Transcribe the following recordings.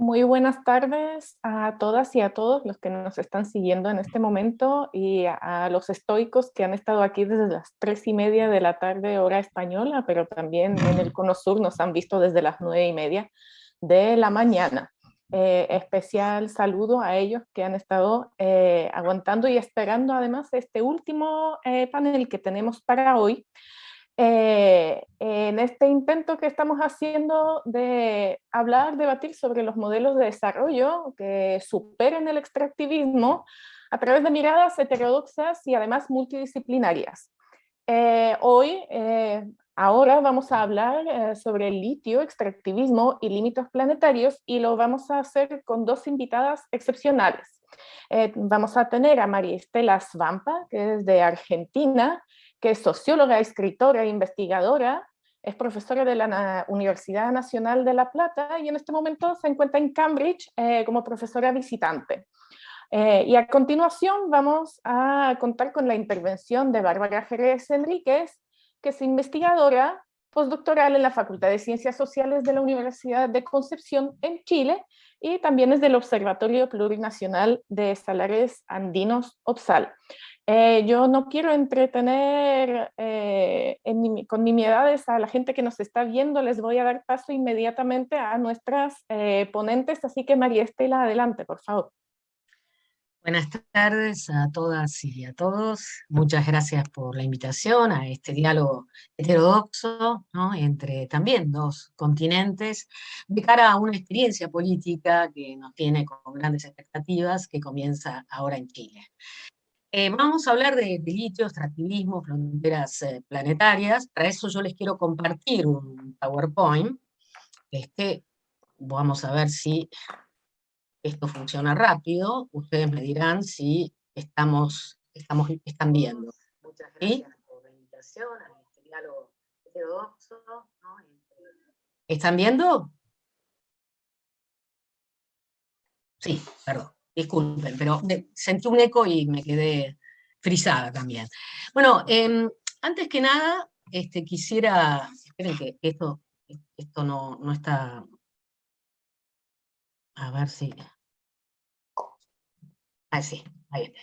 Muy buenas tardes a todas y a todos los que nos están siguiendo en este momento y a, los estoicos que han estado aquí desde las tres y media de la tarde hora española, pero también en el Cono Sur nos han visto desde las nueve y media de la mañana. Eh, especial saludo a ellos que han estado eh, aguantando y esperando además este último eh, panel que tenemos para hoy, eh, en este intento que estamos haciendo de hablar, debatir sobre los modelos de desarrollo que superen el extractivismo a través de miradas heterodoxas y además multidisciplinarias. Eh, hoy, eh, ahora vamos a hablar sobre el litio, extractivismo y límites planetarios y lo vamos a hacer con dos invitadas excepcionales. vamos a tener a María Estela Svampa, que es de Argentina, que es socióloga, escritora e investigadora, es profesora de la Universidad Nacional de La Plata y en este momento se encuentra en Cambridge eh, como profesora visitante. Eh, y a continuación vamos a contar con la intervención de Bárbara Jerez Enríquez, que es investigadora postdoctoral en la Facultad de Ciencias Sociales de la Universidad de Concepción en Chile y también es del Observatorio Plurinacional de Salares Andinos OPSAL. Eh, yo no quiero entretener eh, con nimiedades a la gente que nos está viendo, les voy a dar paso inmediatamente a nuestras eh, ponentes, así que María Estela, adelante, por favor. Buenas tardes a todas y a todos. Muchas gracias por la invitación a este diálogo heterodoxo entre también dos continentes de cara a una experiencia política que nos tiene con grandes expectativas que comienza ahora en Chile. Eh, vamos a hablar de, litio, extractivismo, fronteras eh, planetarias. Para eso yo les quiero compartir un PowerPoint. Este, vamos a ver si esto funciona rápido. Ustedes me dirán si estamos, estamos, están viendo. Muchas gracias por la invitación a este diálogo heterodoxo. ¿Están viendo? Sí, perdón disculpen, pero sentí un eco y me quedé frisada también. Bueno, em, antes que nada, este, quisiera, esperen que esto, esto no, no está, a ver si, ah, sí, ahí está.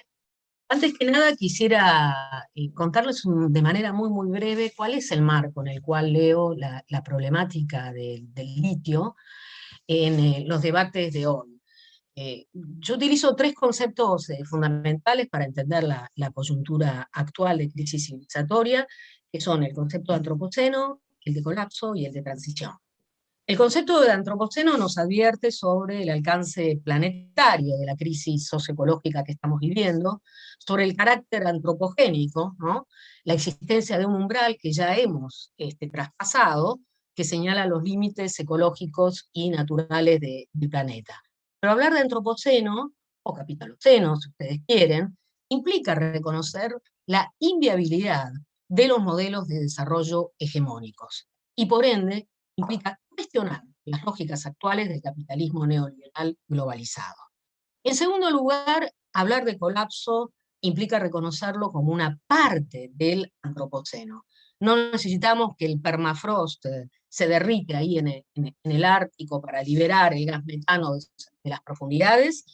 Antes que nada quisiera eh, contarles de manera muy muy breve cuál es el marco en el cual leo la, problemática del litio en eh, los debates de hoy. Eh, yo utilizo tres conceptos eh, fundamentales para entender la, coyuntura actual de crisis civilizatoria, que son el concepto de antropoceno, el de colapso y el de transición. El concepto de antropoceno nos advierte sobre el alcance planetario de la crisis socioecológica que estamos viviendo, sobre el carácter antropogénico, ¿no? la existencia de un umbral que ya hemos este, traspasado, que señala los límites ecológicos y naturales del planeta. Pero hablar de antropoceno, o capitaloceno, si ustedes quieren, implica reconocer la inviabilidad de los modelos de desarrollo hegemónicos, y por ende implica cuestionar las lógicas actuales del capitalismo neoliberal globalizado. En segundo lugar, hablar de colapso implica reconocerlo como una parte del antropoceno. No necesitamos que el permafrost se derrite ahí en el, Ártico para liberar el gas metano de, las profundidades.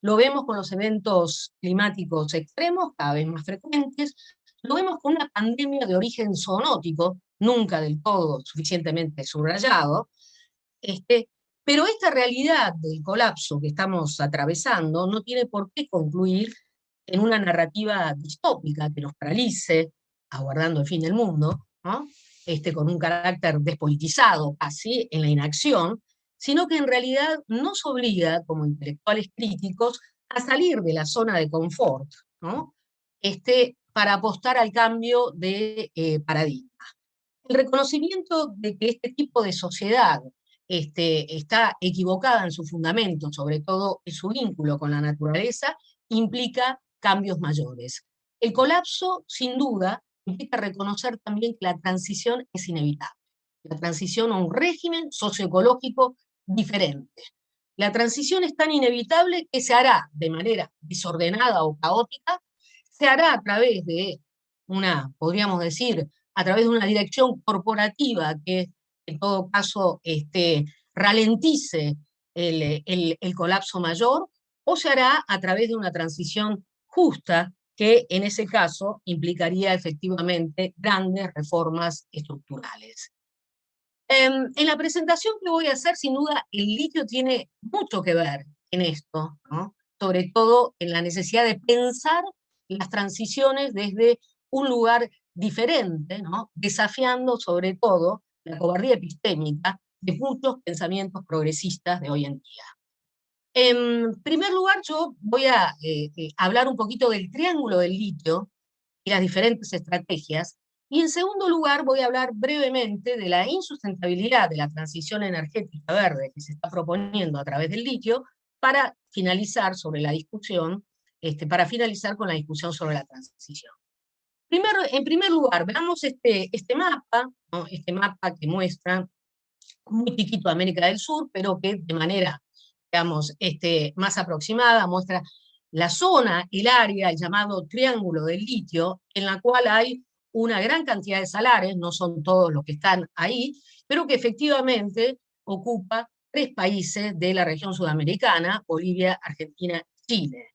Lo vemos con los eventos climáticos extremos, cada vez más frecuentes. Lo vemos con una pandemia de origen zoonótico, nunca del todo suficientemente subrayado. Este, pero esta realidad del colapso que estamos atravesando no tiene por qué concluir en una narrativa distópica que nos paralice, aguardando el fin del mundo, este, con un carácter despolitizado así en la inacción, sino que en realidad nos obliga como intelectuales críticos a salir de la zona de confort, ¿no? este, para apostar al cambio de eh, paradigma. El reconocimiento de que este tipo de sociedad este, está equivocada en su fundamento, sobre todo en su vínculo con la naturaleza, implica cambios mayores. El colapso, sin duda, implica reconocer también que la transición es inevitable. La transición a un régimen socioecológico diferente. La transición es tan inevitable que se hará de manera desordenada o caótica, se hará a través de una, podríamos decir, a través de una dirección corporativa que en todo caso este, ralentice el, el colapso mayor, o se hará a través de una transición justa que en ese caso implicaría efectivamente grandes reformas estructurales. Em, en, la presentación que voy a hacer, sin duda, el litio tiene mucho que ver en esto, sobre todo en la necesidad de pensar las transiciones desde un lugar diferente, desafiando sobre todo la cobardía epistémica de muchos pensamientos progresistas de hoy en día. En primer lugar, yo voy a eh, eh, hablar un poquito del triángulo del litio y las diferentes estrategias, y en segundo lugar voy a hablar brevemente de la insustentabilidad de la transición energética verde que se está proponiendo a través del litio para finalizar sobre la discusión, este, para finalizar con la discusión sobre la transición. Primero, en primer lugar, veamos este, este mapa, este mapa que muestra muy chiquito América del Sur, pero que de manera digamos, este, más aproximada, muestra la zona, el área, el llamado triángulo del litio, en la cual hay una gran cantidad de salares, no son todos los que están ahí, pero que efectivamente ocupa tres países de la región sudamericana, Bolivia, Argentina, Chile.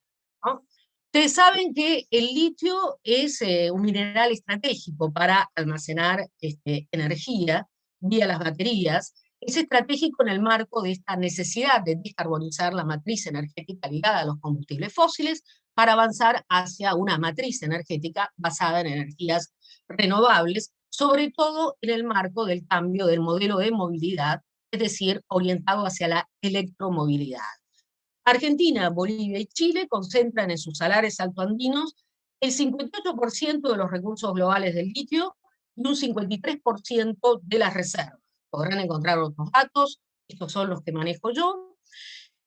Ustedes saben que el litio es eh, un mineral estratégico para almacenar este, energía vía las baterías, es estratégico en el marco de esta necesidad de descarbonizar la matriz energética ligada a los combustibles fósiles para avanzar hacia una matriz energética basada en energías renovables, sobre todo en el marco del cambio del modelo de movilidad, es decir, orientado hacia la electromovilidad. Argentina, Bolivia y Chile concentran en sus salares altoandinos el 58% de los recursos globales del litio y un 53% de las reservas podrán encontrar otros datos, estos son los que manejo yo.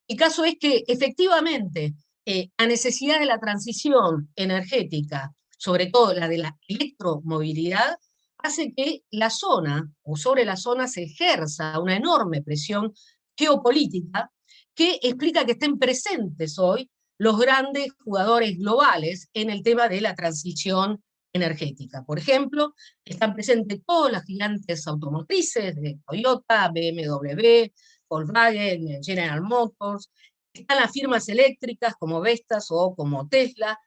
El caso es que efectivamente eh, la necesidad de la transición energética, sobre todo la de la electromovilidad, hace que la zona, o sobre la zona, se ejerza una enorme presión geopolítica que explica que estén presentes hoy los grandes jugadores globales en el tema de la transición energética. Por ejemplo, están presentes todas las gigantes automotrices de Toyota, BMW, Volkswagen, General Motors, están las firmas eléctricas como Vestas o como Tesla,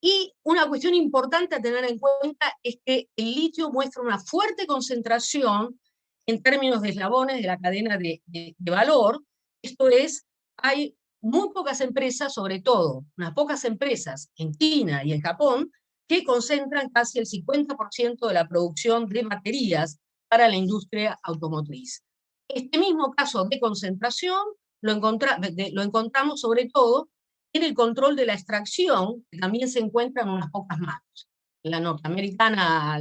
y una cuestión importante a tener en cuenta es que el litio muestra una fuerte concentración en términos de eslabones de la cadena de, de valor, esto es, hay muy pocas empresas, sobre todo unas pocas empresas en China y en Japón, que concentran casi el 50% de la producción de baterías para la industria automotriz. Este mismo caso de concentración lo, lo encontramos sobre todo en el control de la extracción, que también se encuentra en unas pocas manos. La norteamericana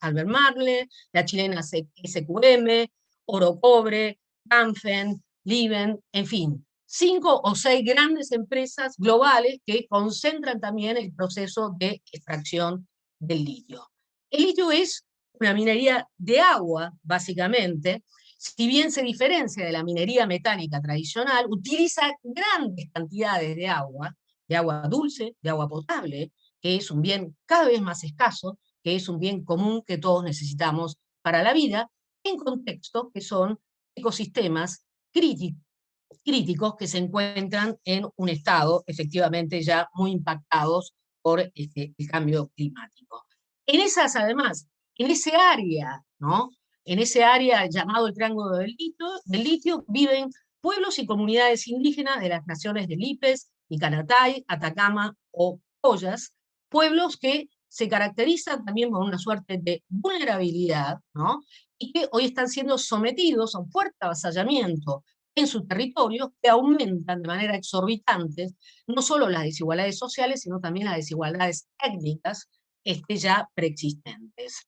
Albert Marle, la chilena SQM, Oro Cobre, Canfen, Liven, en fin, cinco o seis grandes empresas globales que concentran también el proceso de extracción del litio. El litio es una minería de agua, básicamente, si bien se diferencia de la minería metálica tradicional, utiliza grandes cantidades de agua, de agua dulce, de agua potable, que es un bien cada vez más escaso, que es un bien común que todos necesitamos para la vida, en contextos que son ecosistemas críticos que se encuentran en un estado efectivamente ya muy impactados por este, el cambio climático. En esas, además, en ese área, ¿no? En ese área llamado el Triángulo del Litio, del litio viven pueblos y comunidades indígenas de las naciones de Lipes, Icanatay, Atacama o Ollas, pueblos que se caracterizan también por una suerte de vulnerabilidad, ¿no? y que hoy están siendo sometidos a un fuerte avasallamiento en su territorio que aumentan de manera exorbitante no solo las desigualdades sociales, sino también las desigualdades étnicas este, ya preexistentes.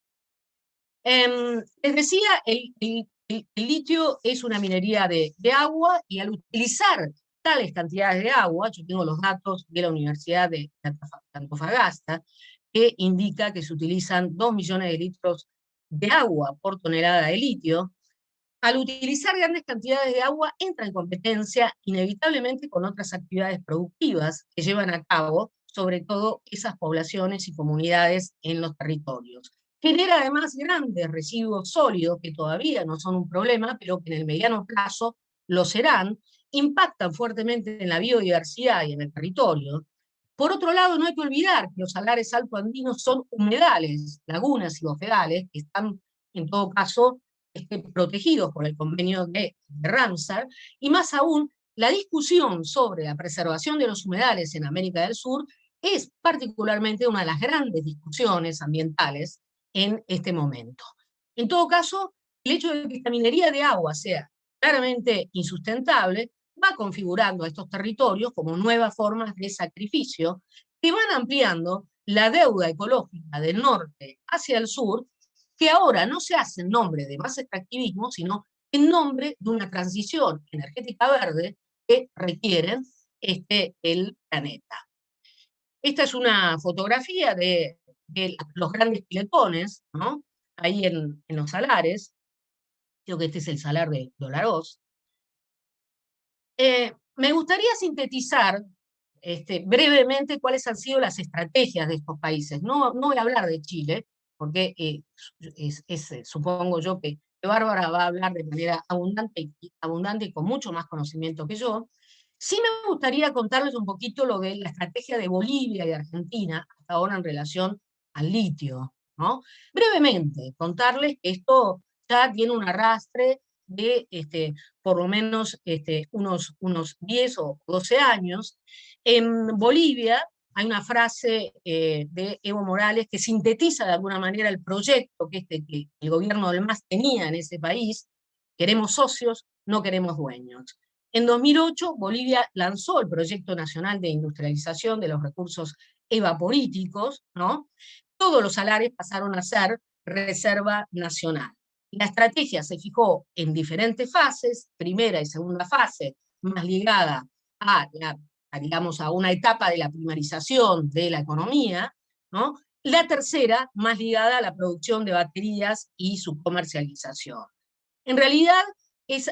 Eh, les decía, el, litio es una minería de, de, agua y al utilizar tales cantidades de agua, yo tengo los datos de la Universidad de Antofagasta, que indica que se utilizan 2 millones de litros de agua por tonelada de litio, al utilizar grandes cantidades de agua, entra en competencia inevitablemente con otras actividades productivas que llevan a cabo, sobre todo esas poblaciones y comunidades en los territorios. Genera además grandes residuos sólidos que todavía no son un problema, pero que en el mediano plazo lo serán, impactan fuertemente en la biodiversidad y en el territorio. Por otro lado, no hay que olvidar que los salares altoandinos son humedales, lagunas y bofedales, que están en todo caso este, protegidos por el convenio de, de Ramsar, y más aún, la discusión sobre la preservación de los humedales en América del Sur es particularmente una de las grandes discusiones ambientales en este momento. En todo caso, el hecho de que esta minería de agua sea claramente insustentable va configurando a estos territorios como nuevas formas de sacrificio que van ampliando la deuda ecológica del norte hacia el sur, que ahora no se hace en nombre de más extractivismo, sino en nombre de una transición energética verde que requieren este, el planeta. Esta es una fotografía de, los grandes piletones, ¿no? ahí en, los salares, creo que este es el salar de Dolaros. Eh, me gustaría sintetizar este, brevemente cuáles han sido las estrategias de estos países. No, no voy a hablar de Chile, porque eh, es, eh, supongo yo que, Bárbara va a hablar de manera abundante abundante y con mucho más conocimiento que yo, Sí me gustaría contarles un poquito lo de la estrategia de Bolivia y Argentina hasta ahora en relación al litio. ¿no? Brevemente, contarles que esto ya tiene un arrastre de este, por lo menos este, unos, unos 10 o 12 años. En Bolivia hay una frase eh, de Evo Morales que sintetiza de alguna manera el proyecto que, este, que el gobierno del MAS tenía en ese país, queremos socios, no queremos dueños. En 2008, Bolivia lanzó el Proyecto Nacional de Industrialización de los Recursos Evaporíticos, ¿no? Todos los salares pasaron a ser reserva nacional. La estrategia se fijó en diferentes fases, primera y segunda fase, más ligada a, la, digamos, a una etapa de la primarización de la economía, ¿no? La tercera, más ligada a la producción de baterías y su comercialización. En realidad,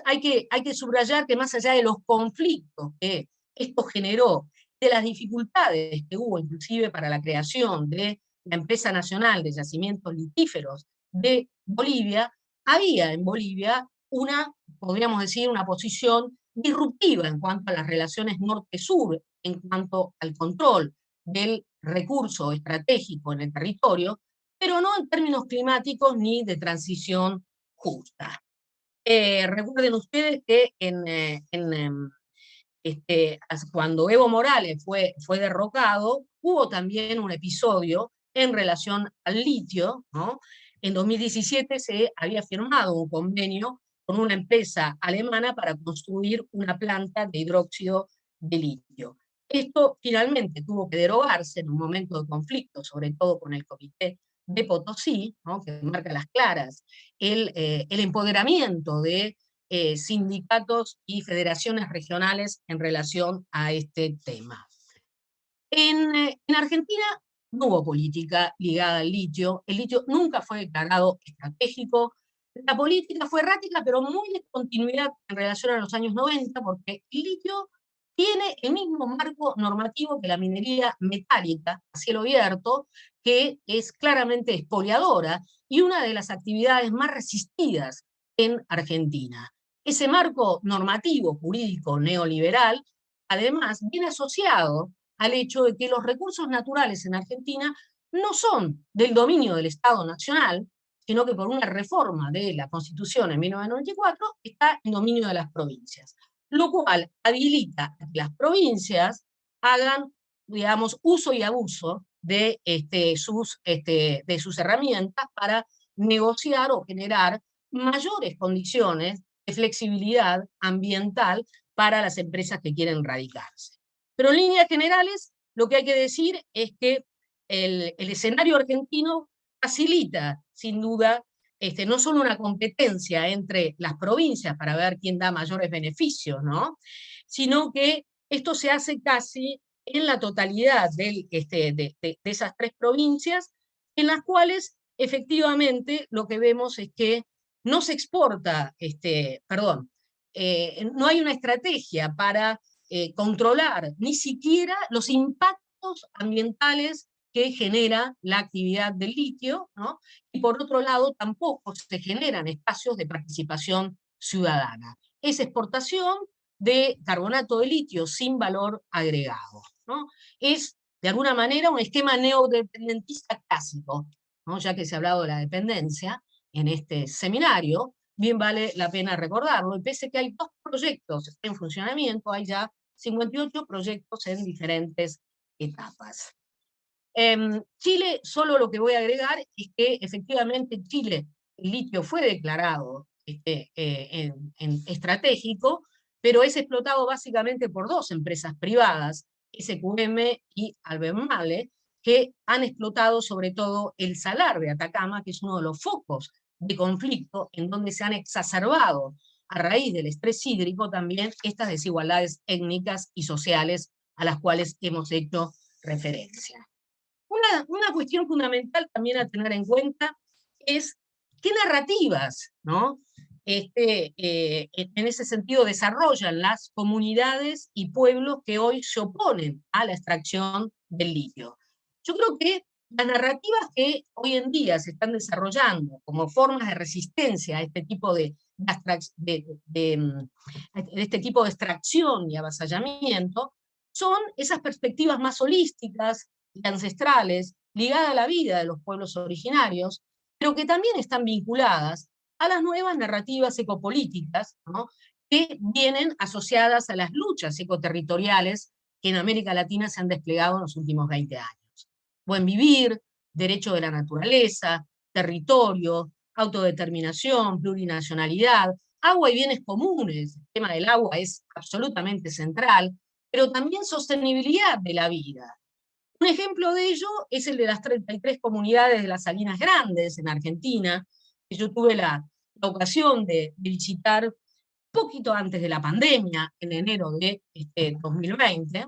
hay, que, hay que subrayar que más allá de los conflictos que esto generó, de las dificultades que hubo inclusive para la creación de la empresa nacional de yacimientos litíferos de Bolivia, había en Bolivia una, podríamos decir, una posición disruptiva en cuanto a las relaciones norte-sur, en cuanto al control del recurso estratégico en el territorio, pero no en términos climáticos ni de transición justa. Eh, recuerden ustedes que en, eh, em, este, cuando Evo Morales fue, fue derrocado, hubo también un episodio en relación al litio. ¿no? En 2017 se había firmado un convenio con una empresa alemana para construir una planta de hidróxido de litio. Esto finalmente tuvo que derogarse en un momento de conflicto, sobre todo con el Comité de Potosí, que marca las claras, el, eh, empoderamiento de eh, sindicatos y federaciones regionales en relación a este tema. En, eh, en, Argentina no hubo política ligada al litio, el litio nunca fue declarado estratégico, la política fue errática, pero muy de continuidad en relación a los años 90, porque el litio tiene el mismo marco normativo que la minería metálica a cielo abierto, que es claramente expoliadora y una de las actividades más resistidas en Argentina. Ese marco normativo jurídico neoliberal, además, viene asociado al hecho de que los recursos naturales en Argentina no son del dominio del Estado Nacional, sino que por una reforma de la Constitución en 1994 está en dominio de las provincias lo cual habilita que las provincias hagan, digamos, uso y abuso de, este, sus, este, de sus herramientas para negociar o generar mayores condiciones de flexibilidad ambiental para las empresas que quieren radicarse. Pero en líneas generales, lo que hay que decir es que el, escenario argentino facilita, sin duda, este, no solo una competencia entre las provincias para ver quién da mayores beneficios, ¿no? sino que esto se hace casi en la totalidad este, de, esas tres provincias, en las cuales efectivamente lo que vemos es que no se exporta, este, perdón, eh, no hay una estrategia para eh, controlar ni siquiera los impactos ambientales que genera la actividad del litio, ¿no? y por otro lado tampoco se generan espacios de participación ciudadana. es exportación de carbonato de litio sin valor agregado. ¿no? Es, de alguna manera, un esquema neodependentista clásico, ¿no? ya que se ha hablado de la dependencia en este seminario, bien vale la pena recordarlo, y pese que hay dos proyectos en funcionamiento, hay ya 58 proyectos en diferentes etapas. En Chile, solo lo que voy a agregar es que efectivamente Chile, el litio fue declarado este, eh, en, estratégico, pero es explotado básicamente por dos empresas privadas, SQM y Albemarle, que han explotado sobre todo el salar de Atacama, que es uno de los focos de conflicto en donde se han exacerbado a raíz del estrés hídrico también estas desigualdades étnicas y sociales a las cuales hemos hecho referencia. Una, una cuestión fundamental también a tener en cuenta es qué narrativas ¿no? este, eh, en ese sentido desarrollan las comunidades y pueblos que hoy se oponen a la extracción del litio. Yo creo que las narrativas que hoy en día se están desarrollando como formas de resistencia a este tipo de, de, mm, este tipo de extracción y avasallamiento son esas perspectivas más holísticas y ancestrales ligadas a la vida de los pueblos originarios, pero que también están vinculadas a las nuevas narrativas ecopolíticas, que vienen asociadas a las luchas ecoterritoriales que en América Latina se han desplegado en los últimos 20 años. Buen vivir, derecho de la naturaleza, territorio, autodeterminación, plurinacionalidad, agua y bienes comunes, el tema del agua es absolutamente central, pero también sostenibilidad de la vida. Un ejemplo de ello es el de las 33 comunidades de las Salinas Grandes en Argentina, que yo tuve la, ocasión de, visitar poquito antes de la pandemia, en enero de este 2020,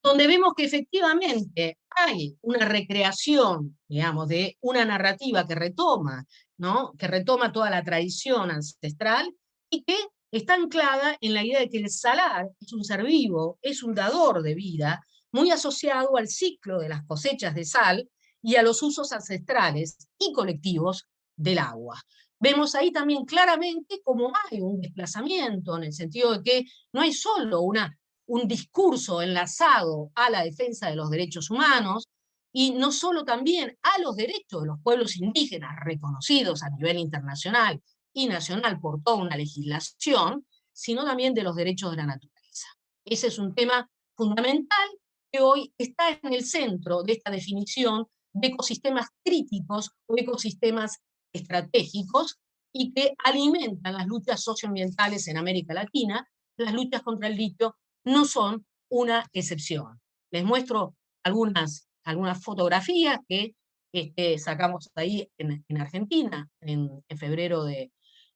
donde vemos que efectivamente hay una recreación, digamos, de una narrativa que retoma, ¿no? que retoma toda la tradición ancestral y que está anclada en la idea de que el salar es un ser vivo, es un dador de vida, muy asociado al ciclo de las cosechas de sal y a los usos ancestrales y colectivos del agua. Vemos ahí también claramente cómo hay un desplazamiento, en el sentido de que no hay solo una, un discurso enlazado a la defensa de los derechos humanos, y no solo también a los derechos de los pueblos indígenas reconocidos a nivel internacional y nacional por toda una legislación, sino también de los derechos de la naturaleza. Ese es un tema fundamental que hoy está en el centro de esta definición de ecosistemas críticos o ecosistemas estratégicos y que alimentan las luchas socioambientales en América Latina. Las luchas contra el litio no son una excepción. Les muestro algunas, algunas fotografías que este, sacamos ahí en, Argentina en, febrero de,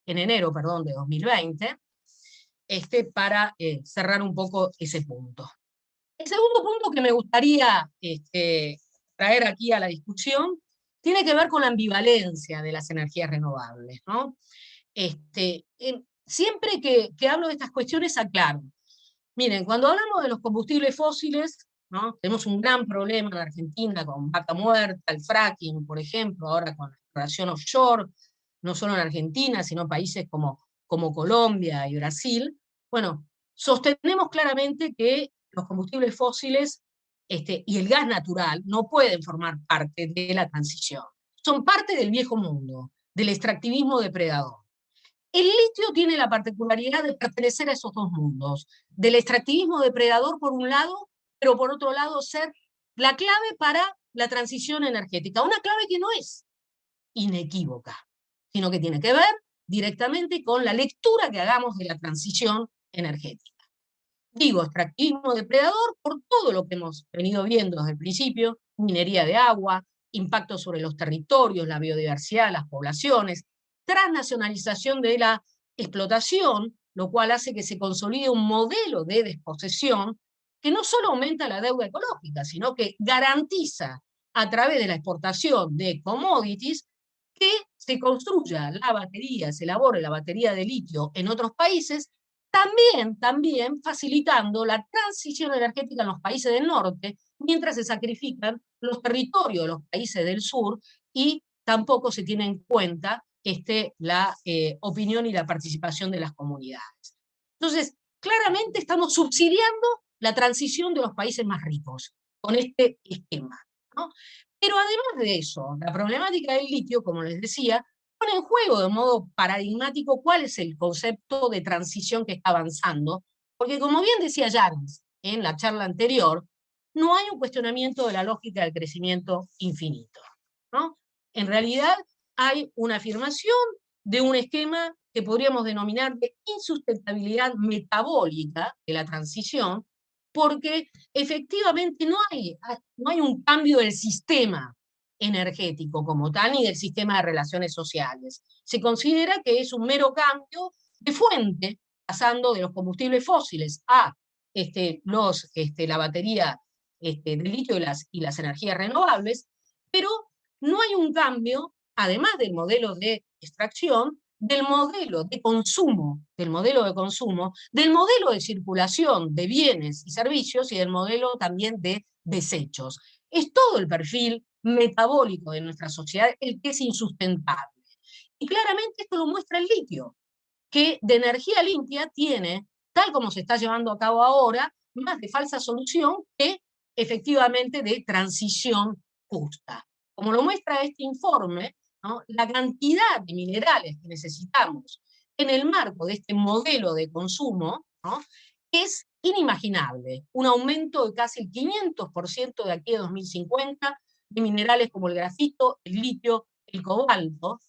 en enero, perdón, de 2020, este, para eh, cerrar un poco ese punto. El segundo punto que me gustaría este, traer aquí a la discusión tiene que ver con la ambivalencia de las energías renovables. ¿no? Este, siempre que, hablo de estas cuestiones aclaro. Miren, cuando hablamos de los combustibles fósiles, tenemos un gran problema en Argentina con vaca muerta, el fracking, por ejemplo, ahora con la exploración offshore, no solo en Argentina, sino países como, como Colombia y Brasil. Bueno, sostenemos claramente que los combustibles fósiles este, y el gas natural no pueden formar parte de la transición. Son parte del viejo mundo, del extractivismo depredador. El litio tiene la particularidad de pertenecer a esos dos mundos, del extractivismo depredador por un lado, pero por otro lado ser la clave para la transición energética. Una clave que no es inequívoca, sino que tiene que ver directamente con la lectura que hagamos de la transición energética. Digo, extractivismo depredador por todo lo que hemos venido viendo desde el principio, minería de agua, impacto sobre los territorios, la biodiversidad, las poblaciones, transnacionalización de la explotación, lo cual hace que se consolide un modelo de desposesión que no solo aumenta la deuda ecológica, sino que garantiza a través de la exportación de commodities que se construya la batería, se elabore la batería de litio en otros países también, también facilitando la transición energética en los países del norte, mientras se sacrifican los territorios de los países del sur y tampoco se tiene en cuenta este, la eh, opinión y la participación de las comunidades. Entonces, claramente estamos subsidiando la transición de los países más ricos con este esquema. Pero además de eso, la problemática del litio, como les decía, pone en juego de modo paradigmático cuál es el concepto de transición que está avanzando, porque como bien decía Jans en la charla anterior, no hay un cuestionamiento de la lógica del crecimiento infinito. ¿no? En realidad hay una afirmación de un esquema que podríamos denominar de insustentabilidad metabólica de la transición, porque efectivamente no hay, no hay un cambio del sistema energético como tal, ni del sistema de relaciones sociales. Se considera que es un mero cambio de fuente, pasando de los combustibles fósiles a este, los, este, la batería este, de litio y las, y las energías renovables, pero no hay un cambio, además del modelo de extracción, del modelo de consumo, del modelo de consumo, del modelo de circulación de bienes y servicios y del modelo también de desechos. Es todo el perfil metabólico de nuestra sociedad el que es insustentable. Y claramente esto lo muestra el litio, que de energía limpia tiene, tal como se está llevando a cabo ahora, más de falsa solución que efectivamente de transición justa. Como lo muestra este informe, la cantidad de minerales que necesitamos en el marco de este modelo de consumo es inimaginable. Un aumento de casi el 500% de aquí a 2050 de minerales como el grafito, el litio, el cobalto,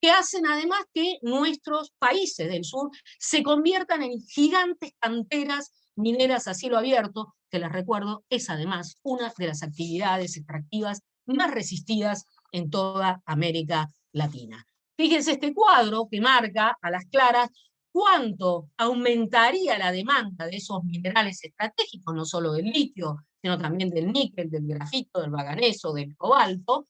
que hacen además que nuestros países del sur se conviertan en gigantes canteras mineras a cielo abierto, que les recuerdo, es además una de las actividades extractivas más resistidas en toda América Latina. Fíjense este cuadro que marca a las claras cuánto aumentaría la demanda de esos minerales estratégicos, no solo del litio, sino también del níquel, del grafito, del manganeso, del cobalto,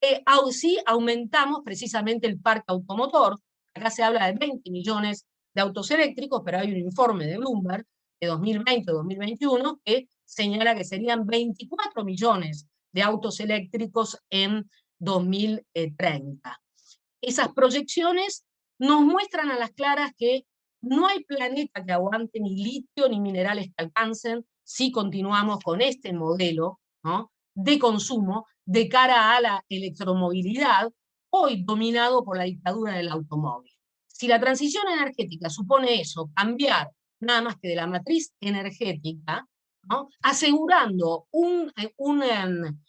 eh, si aumentamos precisamente el parque automotor. Acá se habla de 20 millones de autos eléctricos, pero hay un informe de Bloomberg de 2020-2021 que señala que serían 24 millones de autos eléctricos en 2030. Esas proyecciones nos muestran a las claras que no hay planeta que aguante ni litio ni minerales que alcancen si continuamos con este modelo de consumo de cara a la electromovilidad, hoy dominado por la dictadura del automóvil. Si la transición energética supone eso, cambiar nada más que de la matriz energética, asegurando un, un, em,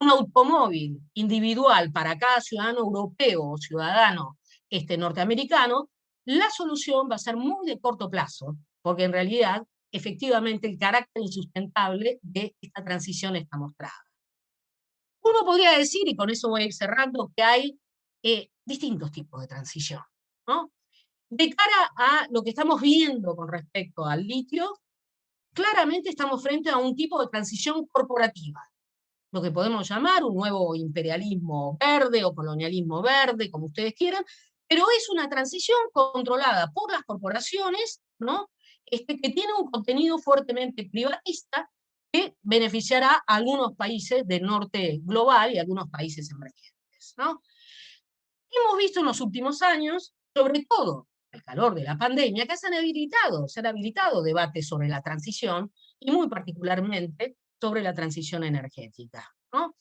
un, automóvil individual para cada ciudadano europeo o ciudadano este, norteamericano, la solución va a ser muy de corto plazo, porque en realidad, efectivamente, el carácter insustentable de esta transición está mostrada. Uno podría decir, y con eso voy cerrando, que hay eh, distintos tipos de transición. ¿no? De cara a lo que estamos viendo con respecto al litio, claramente estamos frente a un tipo de transición corporativa, lo que podemos llamar un nuevo imperialismo verde o colonialismo verde, como ustedes quieran, pero es una transición controlada por las corporaciones, ¿no? Este, que tiene un contenido fuertemente privatista que beneficiará a algunos países del norte global y algunos países emergentes. ¿no? Hemos visto en los últimos años, sobre todo el calor de la pandemia, que se han habilitado, se han habilitado debates sobre la transición y muy particularmente sobre la transición energética. ¿no?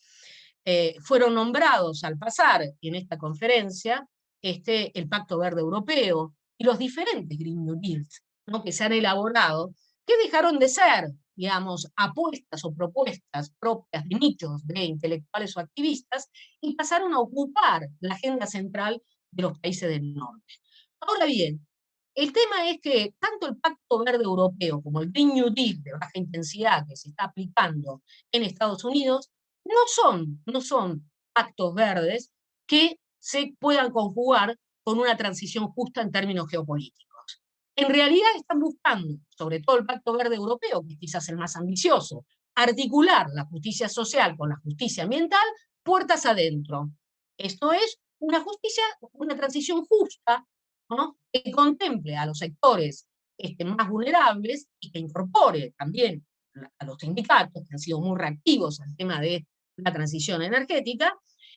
Eh, fueron nombrados al pasar en esta conferencia este, el Pacto Verde Europeo y los diferentes Green New Deals ¿no? que se han elaborado, que dejaron de ser, digamos, apuestas o propuestas propias de nichos de intelectuales o activistas y pasaron a ocupar la agenda central de los países del norte. Ahora bien, el tema es que tanto el Pacto Verde Europeo como el Green New Deal de baja intensidad que se está aplicando en Estados Unidos no son, no son pactos verdes que se puedan conjugar con una transición justa en términos geopolíticos. En realidad están buscando, sobre todo el Pacto Verde Europeo, que es el más ambicioso, articular la justicia social con la justicia ambiental puertas adentro. Esto es una justicia, una transición justa que contemple a los sectores más vulnerables y que incorpore también a los sindicatos, que han sido muy reactivos al tema de la transición energética,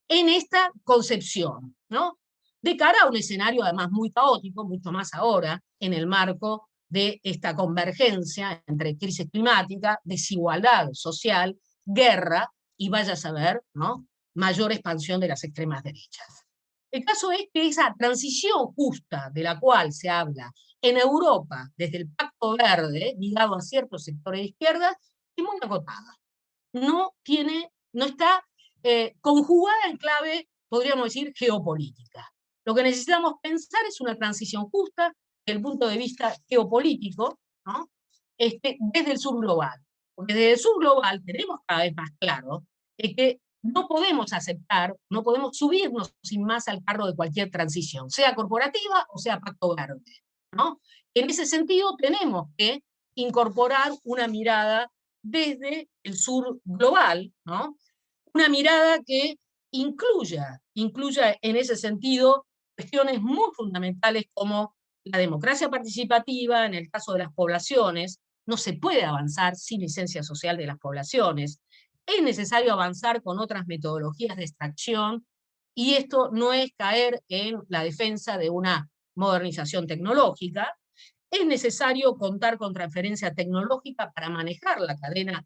en esta concepción. ¿no? de cara a un escenario además muy caótico, mucho más ahora, en el marco de esta convergencia entre crisis climática, desigualdad social, guerra y vaya a saber, ¿no? mayor expansión de las extremas derechas. El caso es que esa transición justa de la cual se habla en Europa desde el Pacto Verde, ligado a ciertos sectores de izquierda, es muy acotada. No, tiene, no está eh, conjugada en clave, podríamos decir, geopolítica. Lo que necesitamos pensar es una transición justa desde el punto de vista geopolítico, ¿no? este, desde el sur global. Porque desde el sur global tenemos cada vez más claro que no podemos aceptar, no podemos subirnos sin más al carro de cualquier transición, sea corporativa o sea pacto verde. ¿no? En ese sentido tenemos que incorporar una mirada desde el sur global, ¿no? una mirada que incluya, incluya en ese sentido cuestiones muy fundamentales como la democracia participativa, en el caso de las poblaciones, no se puede avanzar sin licencia social de las poblaciones, es necesario avanzar con otras metodologías de extracción, y esto no es caer en la defensa de una modernización tecnológica, es necesario contar con transferencia tecnológica para manejar la cadena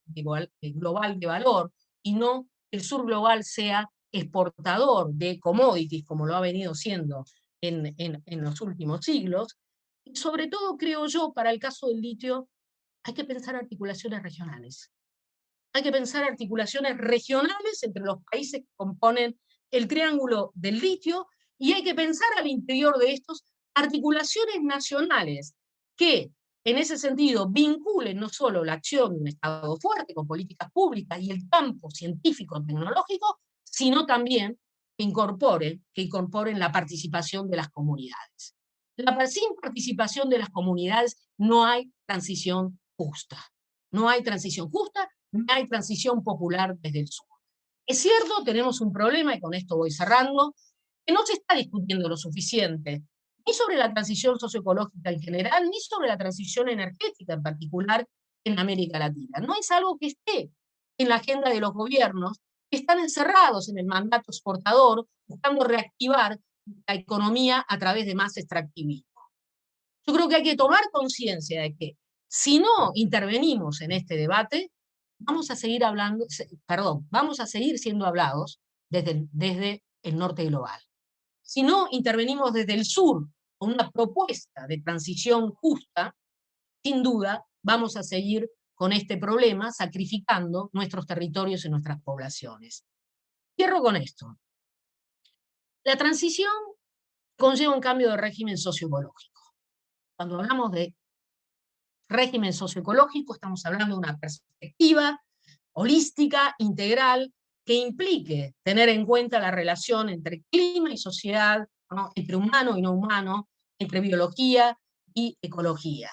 global de valor y no el sur global sea exportador de commodities como lo ha venido siendo en, en los últimos siglos. Y sobre todo, creo yo, para el caso del litio, hay que pensar articulaciones regionales hay que pensar articulaciones regionales entre los países que componen el triángulo del litio, y hay que pensar al interior de estos articulaciones nacionales que, en ese sentido, vinculen no solo la acción de un Estado fuerte con políticas públicas y el campo científico-tecnológico, sino también que incorporen, que incorporen la participación de las comunidades. La, sin participación de las comunidades no hay transición justa. No hay transición justa hay transición popular desde el sur. Es cierto, tenemos un problema, y con esto voy cerrando, que no se está discutiendo lo suficiente, ni sobre la transición socioecológica en general, ni sobre la transición energética en particular en América Latina. No es algo que esté en la agenda de los gobiernos, que están encerrados en el mandato exportador, buscando reactivar la economía a través de más extractivismo. Yo creo que hay que tomar conciencia de que si no intervenimos en este debate, vamos a seguir hablando, perdón, vamos a seguir siendo hablados desde, desde el norte global. Si no intervenimos desde el sur con una propuesta de transición justa, sin duda vamos a seguir con este problema sacrificando nuestros territorios y nuestras poblaciones. Cierro con esto. La transición conlleva un cambio de régimen socioecológico. Cuando hablamos de régimen socioecológico, estamos hablando de una perspectiva holística, integral, que implique tener en cuenta la relación entre clima y sociedad, entre humano y no humano, entre biología y ecología.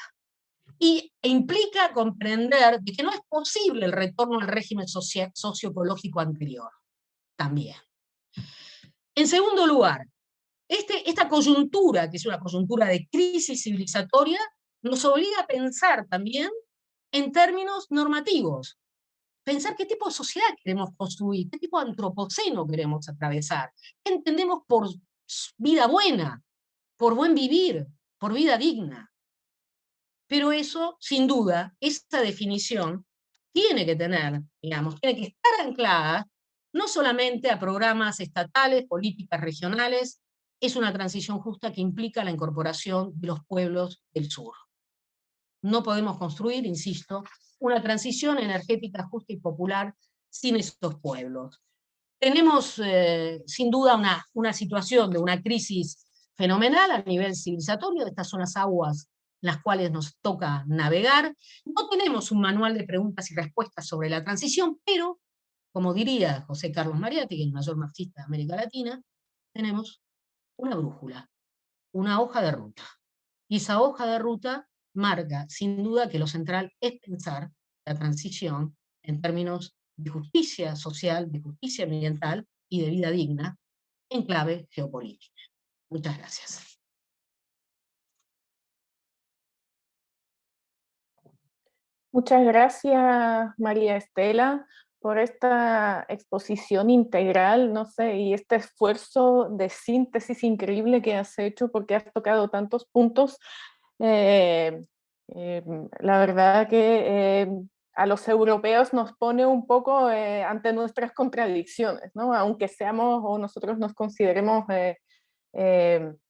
Y e implica comprender de que no es posible el retorno al régimen socioecológico anterior, también. En segundo lugar, este, esta coyuntura, que es una coyuntura de crisis civilizatoria, nos obliga a pensar también en términos normativos. Pensar qué tipo de sociedad queremos construir, qué tipo de antropoceno queremos atravesar, qué entendemos por vida buena, por buen vivir, por vida digna. Pero eso, sin duda, esta definición tiene que tener, digamos, tiene que estar anclada no solamente a programas estatales, políticas regionales, es una transición justa que implica la incorporación de los pueblos del sur. No podemos construir, insisto, una transición energética justa y popular sin estos pueblos. Tenemos eh, sin duda una, una situación de una crisis fenomenal a nivel civilizatorio, de estas son las aguas las cuales nos toca navegar. No tenemos un manual de preguntas y respuestas sobre la transición, pero, como diría José Carlos Mariatti, el mayor marxista de América Latina, tenemos una brújula, una hoja de ruta. Y esa hoja de ruta marca sin duda que lo central es pensar la transición en términos de justicia social, de justicia ambiental y de vida digna en clave geopolítica. Muchas gracias. Muchas gracias, María Estela, por esta exposición integral, no sé, y este esfuerzo de síntesis increíble que has hecho porque has tocado tantos puntos. Eh, eh, la verdad que eh, a los europeos nos pone un poco ante nuestras contradicciones, ¿no? Aunque seamos o nosotros nos consideremos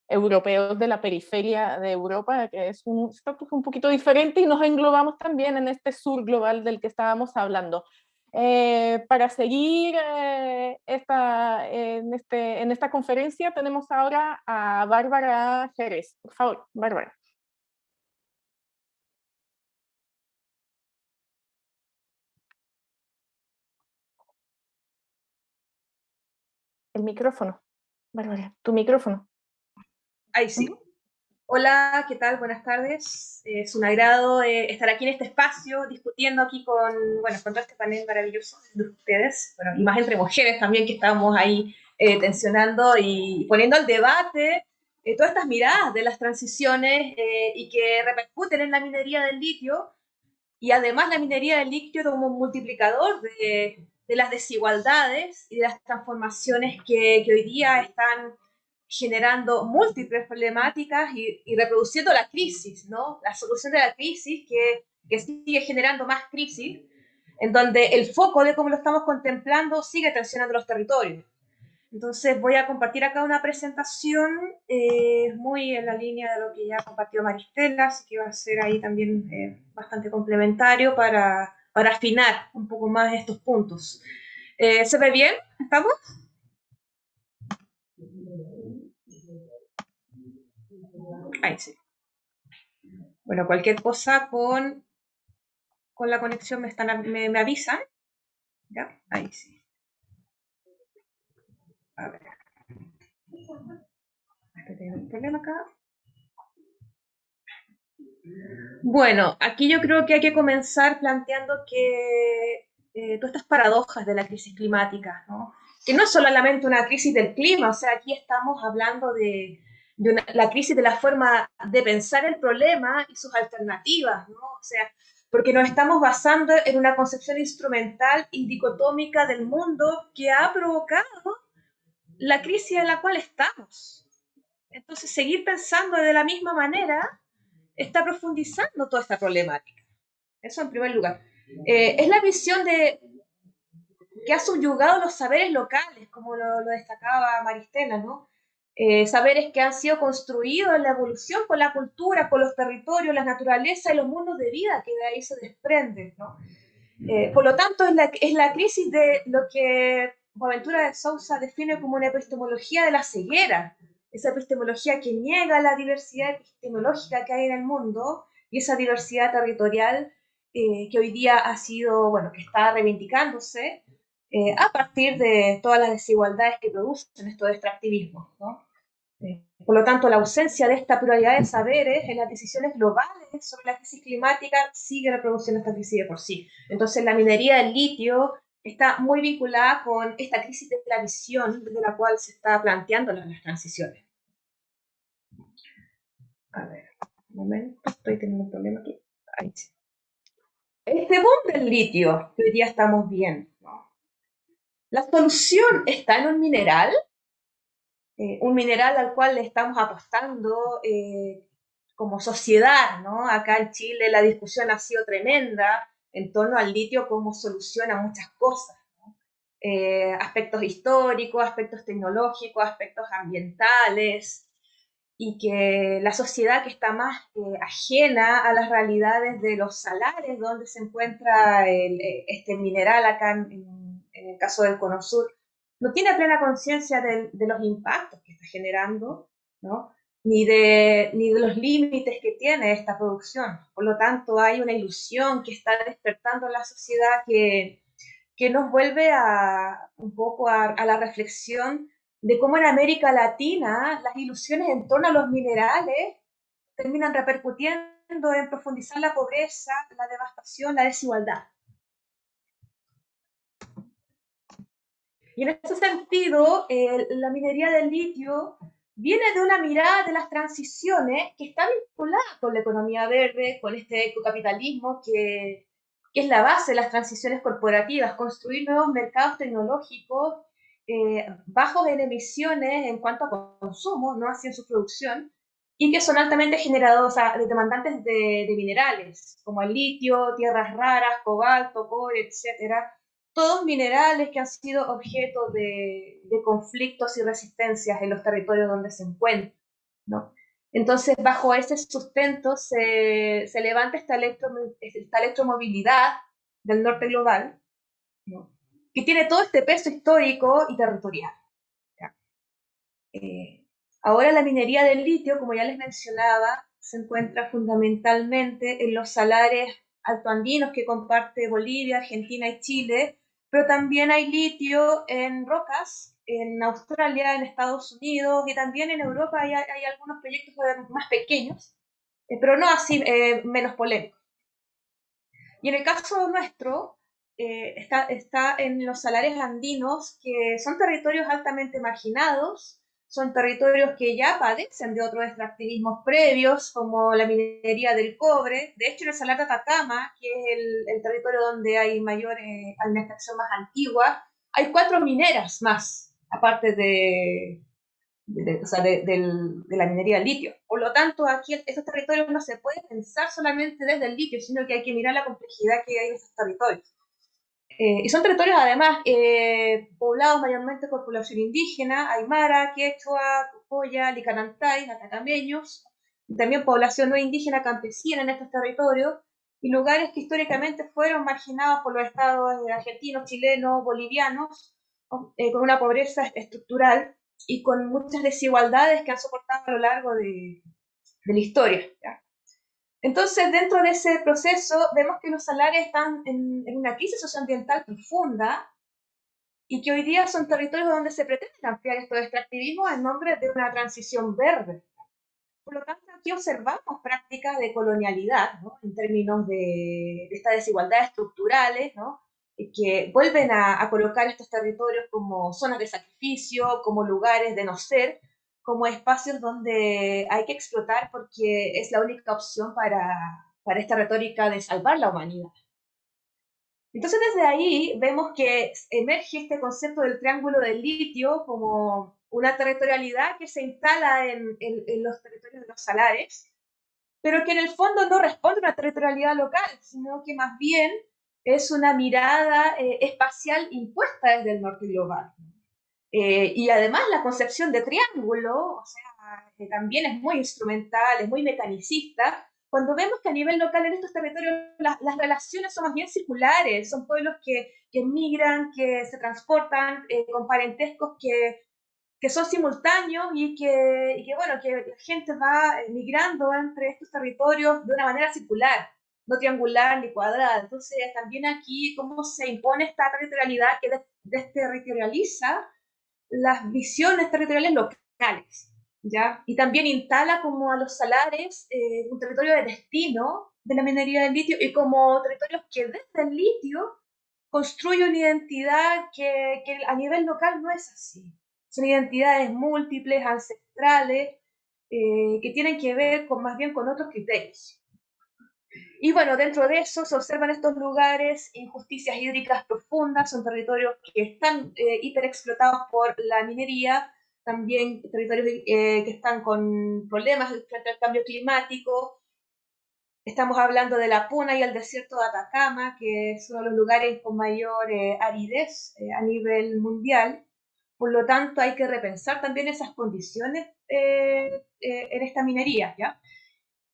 europeos de la periferia de Europa, que es un estatus un poquito diferente y nos englobamos también en este sur global del que estábamos hablando. Para seguir esta, en, este, en esta conferencia tenemos ahora a Bárbara Jerez. Por favor, Bárbara. El micrófono. Bárbara, tu micrófono. Ahí sí. Hola, ¿qué tal? Buenas tardes. Es un agrado eh, estar aquí en este espacio discutiendo aquí con, bueno, con todo este panel maravilloso de ustedes, bueno, y más entre mujeres también que estamos ahí eh, tensionando y poniendo al debate eh, todas estas miradas de las transiciones y que repercuten en la minería del litio y además la minería del litio como un multiplicador de, de las desigualdades y de las transformaciones que, hoy día están generando múltiples problemáticas y, reproduciendo la crisis, ¿no? La solución de la crisis que, que, sigue generando más crisis, en donde el foco de cómo lo estamos contemplando sigue tensionando los territorios. Entonces voy a compartir acá una presentación eh, muy en la línea de lo que ya compartió Maristela, así que va a ser ahí también eh, bastante complementario para, para afinar un poco más estos puntos. Eh, ¿Se ve bien? ¿Estamos? Ahí sí. Bueno, cualquier cosa con, con la conexión me, están, me, avisan. ¿Ya? Ahí sí. A ver. Tengo un problema acá. Bueno, aquí yo creo que hay que comenzar planteando que eh, todas estas paradojas de la crisis climática, ¿no? que no es solamente una crisis del clima, o sea, aquí estamos hablando de, la crisis de la forma de pensar el problema y sus alternativas, ¿no? O sea, porque nos estamos basando en una concepción instrumental y dicotómica del mundo que ha provocado la crisis en la cual estamos. Entonces, seguir pensando de la misma manera está profundizando toda esta problemática. Eso en primer lugar. Eh, es la visión de que ha subyugado los saberes locales, como lo, lo destacaba Maristela, ¿no? Eh, saberes que han sido construidos en la evolución con la cultura, con los territorios, la naturaleza y los mundos de vida que de ahí se desprenden. ¿no? Eh, por lo tanto, es la, es la crisis de lo que Boaventura de Sousa define como una epistemología de la ceguera, esa epistemología que niega la diversidad epistemológica que hay en el mundo y esa diversidad territorial eh, que hoy día ha sido, bueno, que está reivindicándose a partir de todas las desigualdades que producen estos extractivismos. ¿no? Por lo tanto, la ausencia de esta pluralidad de saberes en las decisiones globales sobre la crisis climática sigue reproduciendo esta crisis de por sí. Entonces, la minería del litio está muy vinculada con esta crisis de la visión desde la cual se está planteando las, transiciones. A ver, un momento, estoy teniendo un problema aquí. Ahí sí. Este boom del litio que hoy día estamos viendo, ¿la solución está en un mineral? Eh, un mineral al cual le estamos apostando eh, como sociedad, ¿no? Acá en Chile la discusión ha sido tremenda en torno al litio como solución a muchas cosas, eh, aspectos históricos, aspectos tecnológicos, aspectos ambientales, y que la sociedad que está más ajena a las realidades de los salares donde se encuentra este mineral acá en, en el caso del Cono Sur, no tiene plena conciencia de, los impactos que está generando, ¿no? Ni de, ni de los límites que tiene esta producción. Por lo tanto, hay una ilusión que está despertando en la sociedad que, que nos vuelve a, un poco a, la reflexión de cómo en América Latina las ilusiones en torno a los minerales terminan repercutiendo en profundizar la pobreza, la devastación, la desigualdad. Y en ese sentido, la minería del litio viene de una mirada de las transiciones que está vinculada con la economía verde, con este ecocapitalismo que, es la base de las transiciones corporativas, construir nuevos mercados tecnológicos eh, bajos en emisiones en cuanto a consumo, no así en su producción, y que son altamente generados, o demandantes de, de, minerales, como el litio, tierras raras, cobalto, cobre, etcétera, todos minerales que han sido objeto de, de, conflictos y resistencias en los territorios donde se encuentran. ¿no? Entonces, bajo ese sustento se, se levanta esta, electro, esta electromovilidad del norte global, ¿no? que tiene todo este peso histórico y territorial. Eh, ahora la minería del litio, como ya les mencionaba, se encuentra fundamentalmente en los salares altoandinos que comparte Bolivia, Argentina y Chile, pero también hay litio en rocas en Australia, en Estados Unidos y también en Europa hay, hay algunos proyectos más pequeños, eh, pero no así eh, menos polémicos. Y en el caso nuestro, eh, está, está en los salares andinos, que son territorios altamente marginados, son territorios que ya padecen de otros extractivismos previos, como la minería del cobre. De hecho, en el Salar de Atacama, que es el, territorio donde hay mayor, eh, extracción más antigua, hay cuatro mineras más, aparte de, de, o sea, de, la minería del litio. Por lo tanto, aquí estos territorios no se puede pensar solamente desde el litio, sino que hay que mirar la complejidad que hay en esos territorios. Eh, y son territorios además eh, poblados mayormente por población indígena, aymara, quechua, tupoya, licanantay, atacameños, y también población no indígena campesina en estos territorios, y lugares que históricamente fueron marginados por los estados argentinos, chilenos, bolivianos, eh, con una pobreza estructural y con muchas desigualdades que han soportado a lo largo de, de la historia. Entonces, dentro de ese proceso, vemos que los salarios están en, una crisis socioambiental profunda y que hoy día son territorios donde se pretende ampliar estos extractivismos en nombre de una transición verde. Por lo tanto, aquí observamos prácticas de colonialidad, en términos de, de estas desigualdades estructurales, que vuelven a, a, colocar estos territorios como zonas de sacrificio, como lugares de no ser, como espacios donde hay que explotar porque es la única opción para, para esta retórica de salvar la humanidad. Entonces desde ahí vemos que emerge este concepto del triángulo del litio como una territorialidad que se instala en, en, los territorios de los salares, pero que en el fondo no responde a una territorialidad local, sino que más bien es una mirada eh, espacial impuesta desde el norte global. Eh, y además la concepción de triángulo, o sea, que también es muy instrumental, es muy mecanicista, cuando vemos que a nivel local en estos territorios las, relaciones son más bien circulares, son pueblos que, que migran, que se transportan eh, con parentescos que, que son simultáneos y que, y que, bueno, que la gente va migrando entre estos territorios de una manera circular, no triangular ni cuadrada. Entonces, también aquí cómo se impone esta territorialidad que desterritorializa las visiones territoriales locales, ¿ya? Y también instala como a los salares eh, un territorio de destino de la minería del litio y como territorios que desde el litio construyen una identidad que, que a nivel local no es así. Son identidades múltiples, ancestrales, eh, que tienen que ver con, más bien con otros criterios. Y bueno, dentro de eso se observan estos lugares injusticias hídricas profundas, son territorios que están eh, hiperexplotados por la minería, también territorios eh, que están con problemas frente al cambio climático. Estamos hablando de la Puna y el desierto de Atacama, que son los lugares con mayor eh, aridez eh, a nivel mundial. Por lo tanto, hay que repensar también esas condiciones en esta minería. ¿ya?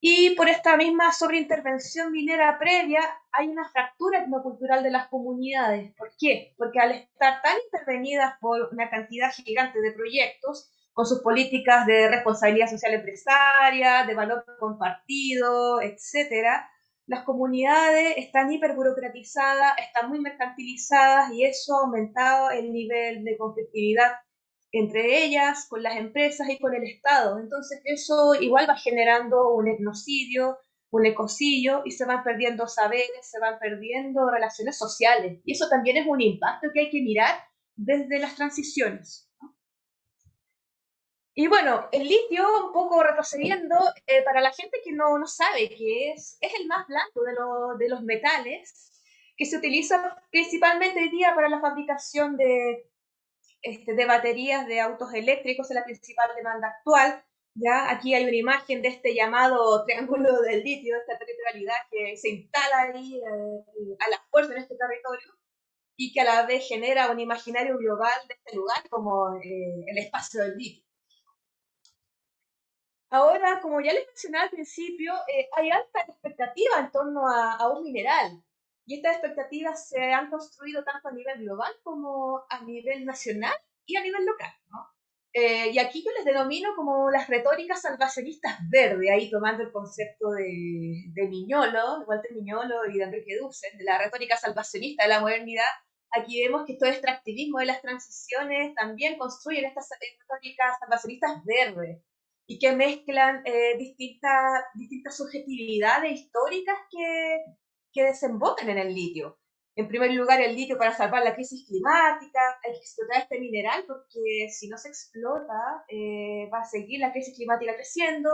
Y por esta misma sobreintervención minera previa hay una fractura etnocultural de las comunidades. ¿Por qué? Porque al estar tan intervenidas por una cantidad gigante de proyectos, con sus políticas de responsabilidad social empresaria, de valor compartido, etcétera, las comunidades están hiperburocratizadas, están muy mercantilizadas y eso ha aumentado el nivel de conflictividad entre ellas, con las empresas y con el Estado. Entonces eso igual va generando un etnocidio, un ecocidio y se van perdiendo saberes, se van perdiendo relaciones sociales. Y eso también es un impacto que hay que mirar desde las transiciones. Y bueno, el litio, un poco retrocediendo, eh, para la gente que no, no sabe qué es, es el más blanco de, de los metales, que se utiliza principalmente hoy día para la fabricación de, este, de baterías de autos eléctricos, es la principal demanda actual. ¿ya? Aquí hay una imagen de este llamado triángulo del litio, esta territorialidad que se instala ahí eh, a la fuerza en este territorio y que a la vez genera un imaginario global de este lugar como eh, el espacio del litio. Ahora, como ya les mencioné al principio, eh, hay alta expectativa en torno a, un mineral. Y estas expectativas se han construido tanto a nivel global como a nivel nacional y a nivel local. Eh, y aquí yo les denomino como las retóricas salvacionistas verdes, ahí tomando el concepto de, de Miñolo, de Walter Miñolo y de Enrique Dussel, de la retórica salvacionista de la modernidad. Aquí vemos que todo el extractivismo de las transiciones también construyen estas retóricas salvacionistas verdes y que mezclan eh, distintas, distintas subjetividades históricas que, que desembocan en el litio. En primer lugar, el litio para salvar la crisis climática, hay que explotar este mineral porque si no se explota eh, va a seguir la crisis climática creciendo.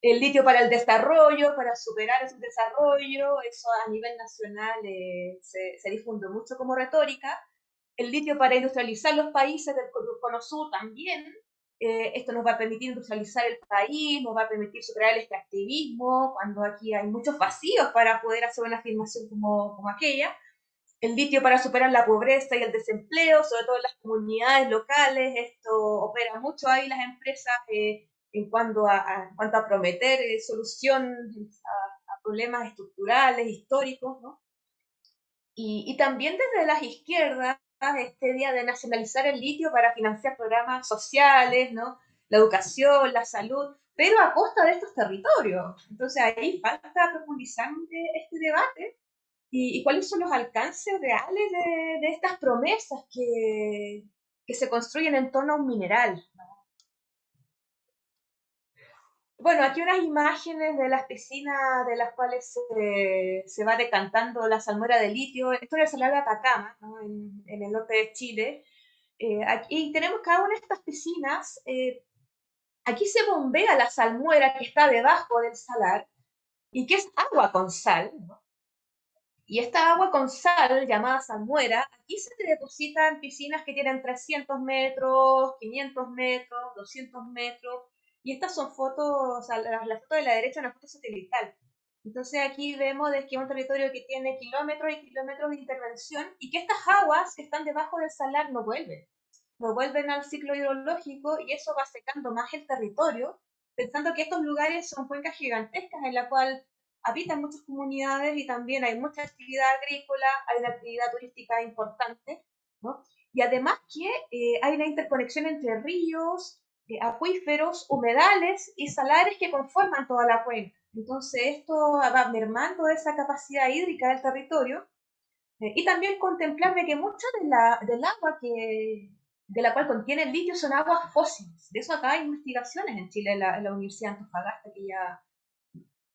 El litio para el desarrollo, para superar ese desarrollo, eso a nivel nacional eh, se, se difunde mucho como retórica. El litio para industrializar los países del Cono Sur también, eh, esto nos va a permitir industrializar el país, nos va a permitir superar el extractivismo, cuando aquí hay muchos vacíos para poder hacer una afirmación como, como aquella. El litio para superar la pobreza y el desempleo, sobre todo en las comunidades locales. Esto opera mucho ahí las empresas eh, en, cuanto a, cuanto a prometer eh, solución a, problemas estructurales, históricos. ¿no? Y, y también desde las izquierdas este día de nacionalizar el litio para financiar programas sociales, ¿no? la educación, la salud, pero a costa de estos territorios. Entonces ahí falta profundizar este debate y, cuáles son los alcances reales de, estas promesas que, que, se construyen en torno a un mineral. Bueno, aquí unas imágenes de las piscinas de las cuales se, va decantando la salmuera de litio. Esto es el de Atacama, en, el norte de Chile. Eh, aquí tenemos cada una de estas piscinas. Eh, aquí se bombea la salmuera que está debajo del salar y que es agua con sal. Y esta agua con sal, llamada salmuera, aquí se deposita en piscinas que tienen 300 metros, 500 metros, 200 metros y estas son fotos, la, foto de la derecha es una foto satelital. Entonces aquí vemos de que es un territorio que tiene kilómetros y kilómetros de intervención y que estas aguas que están debajo del salar no vuelven. No vuelven al ciclo hidrológico y eso va secando más el territorio, pensando que estos lugares son cuencas gigantescas en la cual habitan muchas comunidades y también hay mucha actividad agrícola, hay una actividad turística importante, ¿no? Y además que eh, hay una interconexión entre ríos, acuíferos, humedales y salares que conforman toda la cuenca. Entonces esto va mermando esa capacidad hídrica del territorio eh, y también contemplar de que mucha de la, del agua que, de la cual contiene el litio son aguas fósiles. De eso acá hay investigaciones en Chile, en la, en la Universidad de Antofagasta, que ya,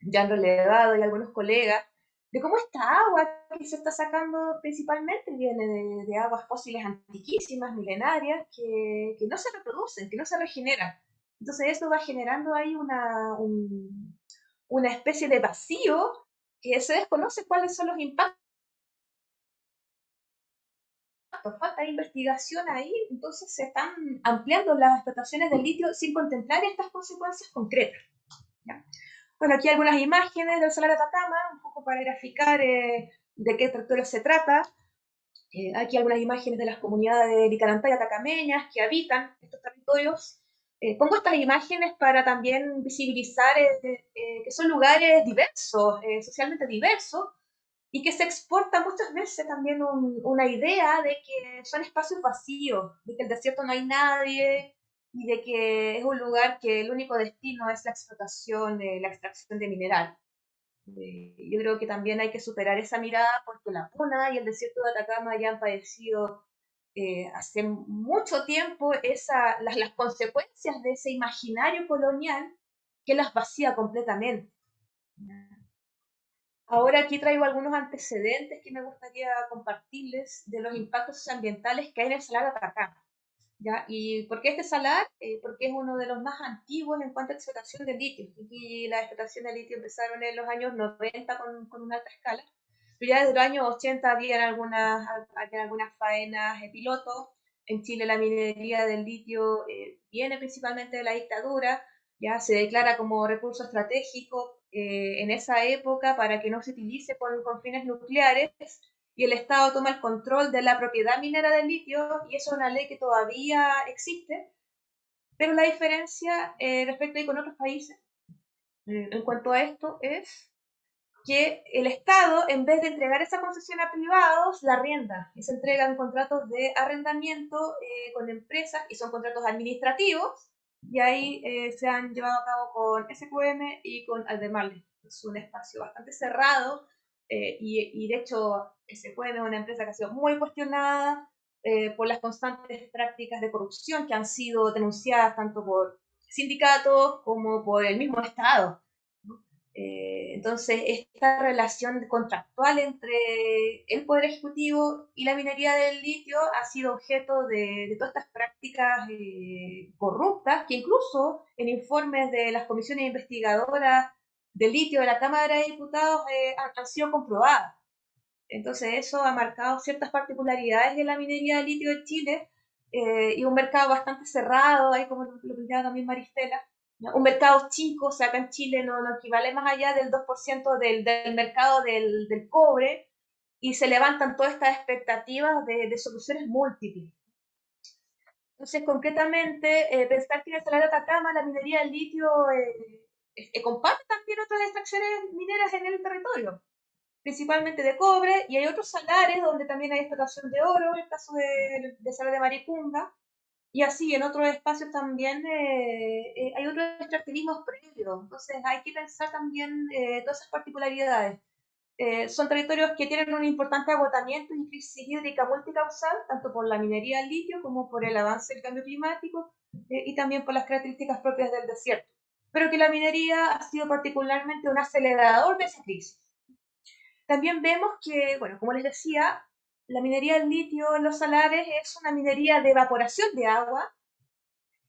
ya han relevado y algunos colegas, de cómo esta agua que se está sacando principalmente viene de, aguas fósiles antiquísimas, milenarias, que, que, no se reproducen, que no se regeneran. Entonces esto va generando ahí una, una especie de vacío que se desconoce cuáles son los impactos. Falta investigación ahí, entonces se están ampliando las explotaciones del litio sin contemplar estas consecuencias concretas. ¿ya? Bueno, aquí algunas imágenes del Salar de Atacama, un poco para graficar eh, de qué territorio se trata. Eh, aquí algunas imágenes de las comunidades de Licarantay atacameñas que habitan estos territorios. Eh, pongo estas imágenes para también visibilizar que son lugares diversos, socialmente diversos, y que se exporta muchas veces también una idea de que son espacios vacíos, de que el desierto no hay nadie, y de que es un lugar que el único destino es la explotación, de la extracción de mineral. Eh, yo creo que también hay que superar esa mirada porque la Puna y el desierto de Atacama ya han padecido eh, hace mucho tiempo esa, las, las consecuencias de ese imaginario colonial que las vacía completamente. Ahora aquí traigo algunos antecedentes que me gustaría compartirles de los impactos ambientales que hay en el Salar de Atacama. ¿Ya? ¿Y por qué este salar? Eh, porque es uno de los más antiguos en cuanto a explotación de litio. Y la explotación de litio empezaron en los años 90 con, con una alta escala. pero ya desde los años 80 había algunas, algunas faenas de piloto. En Chile la minería del litio eh, viene principalmente de la dictadura, ya se declara como recurso estratégico eh, en esa época para que no se utilice con, con fines nucleares y el Estado toma el control de la propiedad minera del litio y eso es una ley que todavía existe, pero la diferencia eh, respecto a con otros países eh, en cuanto a esto es que el Estado, en vez de entregar esa concesión a privados, la arrienda y se entregan contratos de arrendamiento eh, con empresas y son contratos administrativos y ahí se han llevado a cabo con SQM y con Aldemarle. Es un espacio bastante cerrado eh, y, de hecho SQM una empresa que ha sido muy cuestionada eh, por las constantes prácticas de corrupción que han sido denunciadas tanto por sindicatos como por el mismo Estado. Eh, entonces, esta relación contractual entre el Poder Ejecutivo y la minería del litio ha sido objeto de, de todas estas prácticas corruptas que incluso en informes de las comisiones investigadoras del litio de la Cámara de Diputados eh, han, sido comprobadas. Entonces eso ha marcado ciertas particularidades de la minería de litio de Chile eh, y un mercado bastante cerrado, ahí como lo, lo también Maristela, un mercado chico, o sea, acá en Chile no, no equivale más allá del 2% del, del mercado del, del, cobre y se levantan todas estas expectativas de, de soluciones múltiples. Entonces, concretamente, eh, pensar que en el salario de Atacama la minería del litio eh, comparte también otras extracciones mineras en el territorio, principalmente de cobre, y hay otros salares donde también hay explotación de oro, en el caso de, de Salar de Maricunga, y así en otros espacios también eh, eh, hay otros extractivismos previos, entonces hay que pensar también todas esas particularidades. son territorios que tienen un importante agotamiento y crisis hídrica multicausal, tanto por la minería del litio como por el avance del cambio climático y también por las características propias del desierto pero que la minería ha sido particularmente un acelerador de esa crisis. También vemos que, bueno, como les decía, la minería del litio en los salares es una minería de evaporación de agua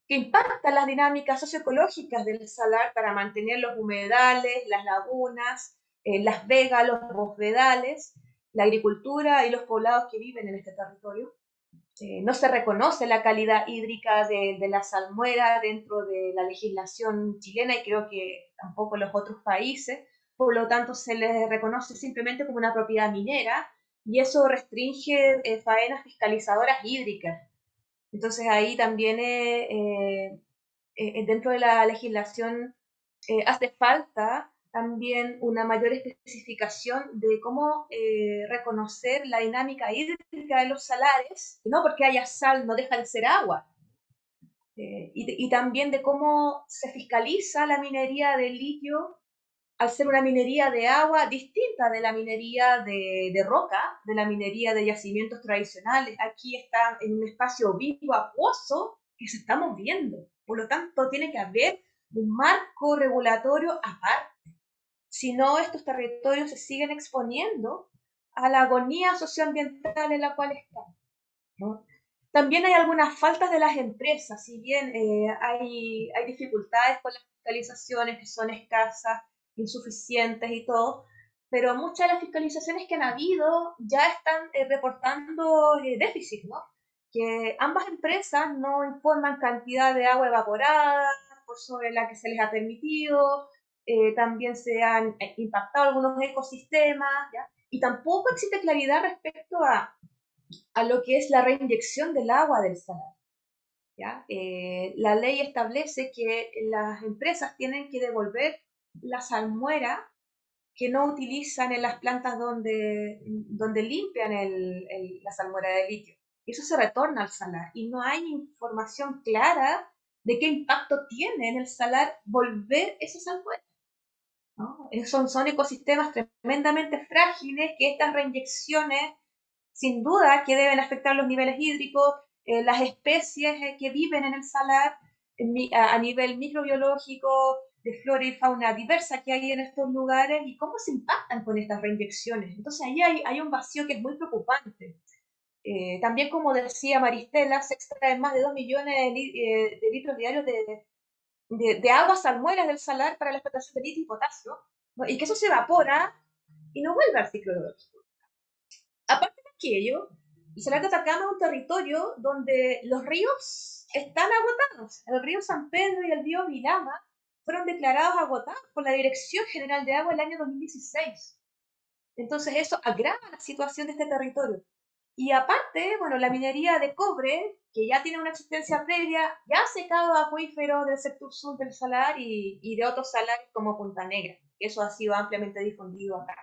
que impacta las dinámicas socioecológicas del salar para mantener los humedales, las lagunas, eh, las vegas, los bosvedales, la agricultura y los poblados que viven en este territorio. Eh, no se reconoce la calidad hídrica de, la salmuera dentro de la legislación chilena y creo que tampoco los otros países, por lo tanto se les reconoce simplemente como una propiedad minera y eso restringe eh, faenas fiscalizadoras hídricas. Entonces ahí también eh, dentro de la legislación hace falta también una mayor especificación de cómo eh, reconocer la dinámica hídrica de los salares, no porque haya sal no deja de ser agua, eh, y, también de cómo se fiscaliza la minería de litio al ser una minería de agua distinta de la minería de, de roca, de la minería de yacimientos tradicionales. Aquí está en un espacio vivo, acuoso, que se está moviendo. Por lo tanto, tiene que haber un marco regulatorio aparte si no, estos territorios se siguen exponiendo a la agonía socioambiental en la cual están. También hay algunas faltas de las empresas, si bien eh, hay, hay dificultades con las fiscalizaciones que son escasas, insuficientes y todo, pero muchas de las fiscalizaciones que han habido ya están eh, reportando eh, déficit, ¿no? Que ambas empresas no informan cantidad de agua evaporada por sobre la que se les ha permitido, eh, también se han eh, impactado algunos ecosistemas, y tampoco existe claridad respecto a, a, lo que es la reinyección del agua del salar. ¿ya? Eh, la ley establece que las empresas tienen que devolver la salmuera que no utilizan en las plantas donde, donde limpian el, la salmuera de litio. Eso se retorna al salar y no hay información clara de qué impacto tiene en el salar volver esa salmuera. Eh, son, son ecosistemas tremendamente frágiles que estas reinyecciones, sin duda, que deben afectar los niveles hídricos, eh, las especies eh, que viven en el salar a, nivel microbiológico, de flora y fauna diversa que hay en estos lugares y cómo se impactan con estas reinyecciones. Entonces ahí hay, un vacío que es muy preocupante. también, como decía Maristela, se extraen más de 2 millones de, de litros diarios de, de, aguas salmueras del salar para la explotación de litio y potasio, y que eso se evapora y no vuelve al ciclo biológico. Quisqueyo, y Salar de Atacama un territorio donde los ríos están agotados. El río San Pedro y el río Vilama fueron declarados agotados por la Dirección General de Agua el año 2016. Entonces eso agrava la situación de este territorio. Y aparte, bueno, la minería de cobre, que ya tiene una existencia previa, ya ha secado acuíferos del sector sur del salar y, y de otros salares como Punta Negra. Eso ha sido ampliamente difundido acá.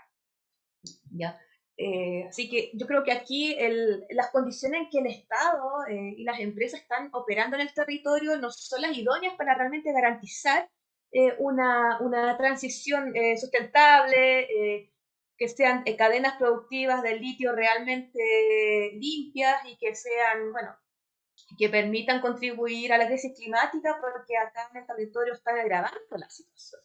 ¿Ya? Eh, así que yo creo que aquí el, las condiciones en que el Estado eh, y las empresas están operando en el territorio no son las idóneas para realmente garantizar eh, una, una, transición sustentable, que sean cadenas productivas del litio realmente limpias y que sean, bueno, que permitan contribuir a la crisis climática porque acá en el territorio están agravando la situación.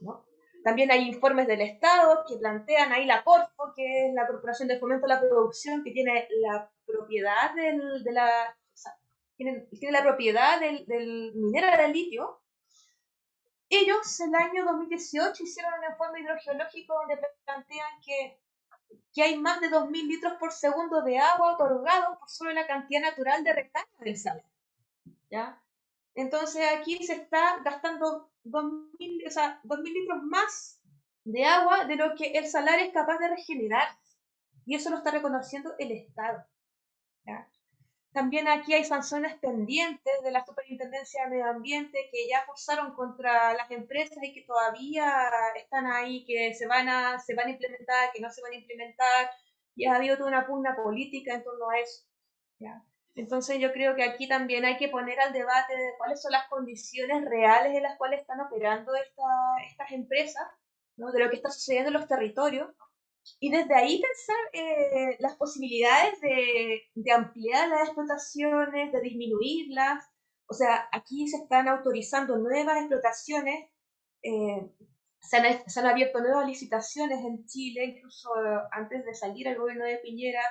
¿no? También hay informes del Estado que plantean ahí la Corfo, que es la Corporación de Fomento a la Producción, que tiene la propiedad del, de la, tiene, la propiedad del, del minero del litio. Ellos el año 2018 hicieron un informe hidrogeológico donde plantean que, que hay más de 2.000 litros por segundo de agua otorgados por solo la cantidad natural de recarga del salar. ¿Ya? Entonces aquí se está gastando 2.000 o sea, litros más de agua de lo que el salario es capaz de regenerar. Y eso lo está reconociendo el Estado. También aquí hay sanciones pendientes de la Superintendencia de Medio Ambiente que ya forzaron contra las empresas y que todavía están ahí, que se van a, se van a implementar, que no se van a implementar. Y ha habido toda una pugna política en torno a eso. ¿ya? Entonces yo creo que aquí también hay que poner al debate de cuáles son las condiciones reales en las cuales están operando estas empresas, ¿no? de lo que está sucediendo en los territorios, y desde ahí pensar eh, las posibilidades de, de, ampliar las explotaciones, de disminuirlas. O sea, aquí se están autorizando nuevas explotaciones, eh, se, han, se han abierto nuevas licitaciones en Chile, incluso antes de salir el gobierno de Piñera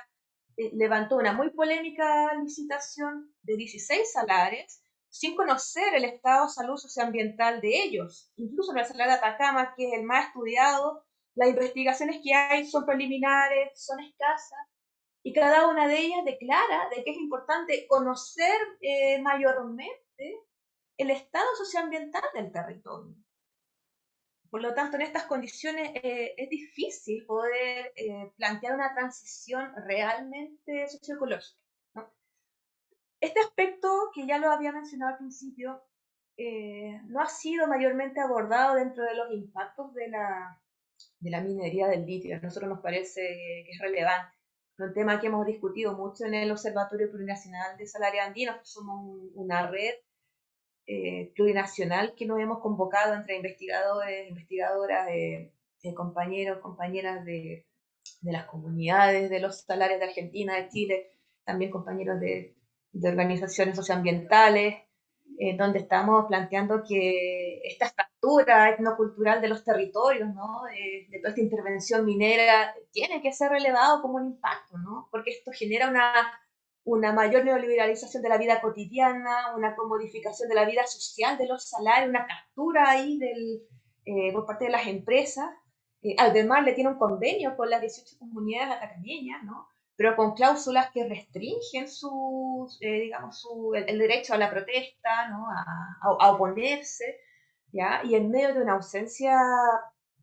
eh, levantó una muy polémica licitación de 16 salares sin conocer el estado de salud socioambiental de ellos. Incluso en el salar de Atacama, que es el más estudiado, las investigaciones que hay son preliminares, son escasas, y cada una de ellas declara de que es importante conocer eh, mayormente el estado socioambiental del territorio. Por lo tanto, en estas condiciones eh, es difícil poder eh, plantear una transición realmente socioecológica. Este aspecto, que ya lo había mencionado al principio, no ha sido mayormente abordado dentro de los impactos de la, de la minería del litio. A nosotros nos parece que es relevante. Un tema que hemos discutido mucho en el Observatorio Plurinacional de Salario Andino, somos una red eh, plurinacional que nos hemos convocado entre investigadores, investigadoras, eh, eh, compañeros, compañeras de, de, las comunidades de los salarios de Argentina, de Chile, también compañeros de, de organizaciones socioambientales, donde estamos planteando que esta fractura etnocultural de los territorios, ¿no? de toda esta intervención minera, tiene que ser relevado como un impacto, ¿no? porque esto genera una una mayor neoliberalización de la vida cotidiana, una comodificación de la vida social de los salarios, una captura ahí del, eh, por parte de las empresas. Eh, además, le tiene un convenio con las 18 comunidades atacameñas, ¿no? Pero con cláusulas que restringen su, eh, digamos, su, el, derecho a la protesta, ¿no? a, a, oponerse, ¿ya? y en medio de una ausencia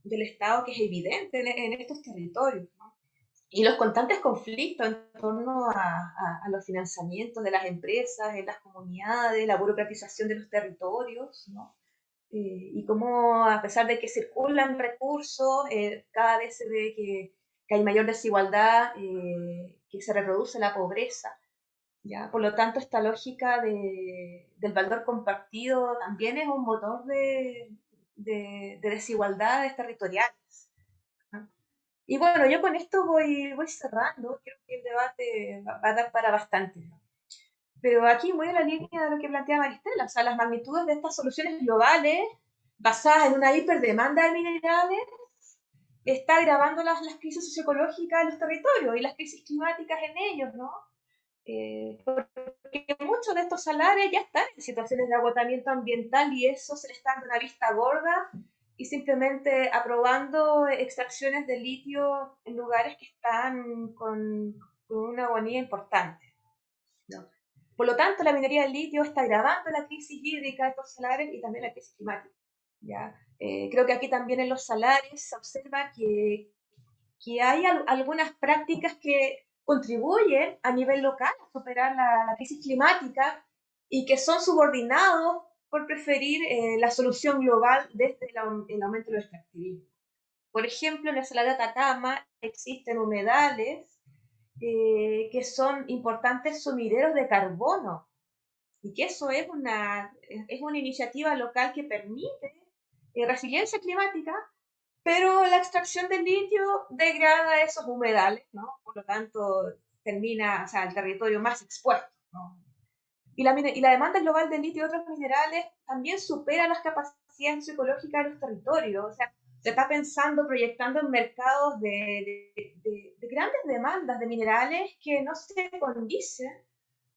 del Estado que es evidente en, en estos territorios y los constantes conflictos en torno a, los financiamientos de las empresas, en las comunidades, la burocratización de los territorios, ¿no? Eh, y cómo a pesar de que circulan recursos, eh, cada vez se ve que, que hay mayor desigualdad, eh, que se reproduce la pobreza. ¿ya? Por lo tanto, esta lógica de, del valor compartido también es un motor de, de, de desigualdades territoriales. Y bueno, yo con esto voy, voy cerrando, creo que el debate va, a dar para bastante. Pero aquí voy a la línea de lo que plantea Maristela, o sea, las magnitudes de estas soluciones globales basadas en una hiperdemanda de minerales está agravando las, las crisis socioecológicas en los territorios y las crisis climáticas en ellos, ¿no? Eh, porque muchos de estos salarios ya están en situaciones de agotamiento ambiental y eso se les está dando una vista gorda y simplemente aprobando extracciones de litio en lugares que están con, con una agonía importante. Por lo tanto, la minería del litio está agravando la crisis hídrica de estos salares y también la crisis climática. ¿Ya? Eh, creo que aquí también en los salarios se observa que, que hay algunas prácticas que contribuyen a nivel local a superar la, crisis climática y que son subordinados por preferir eh, la solución global desde el, el aumento del extractivismo. Por ejemplo, en la salada de Atacama existen humedales eh, que son importantes sumideros de carbono y que eso es una, es una iniciativa local que permite eh, resiliencia climática, pero la extracción del litio degrada esos humedales, ¿no? Por lo tanto, termina, o sea, el territorio más expuesto, ¿no? Y la, y la demanda global de litio y otros minerales también supera las capacidades ecológicas de los territorios, o sea, se está pensando, proyectando en mercados de, de, de, grandes demandas de minerales que no se condicen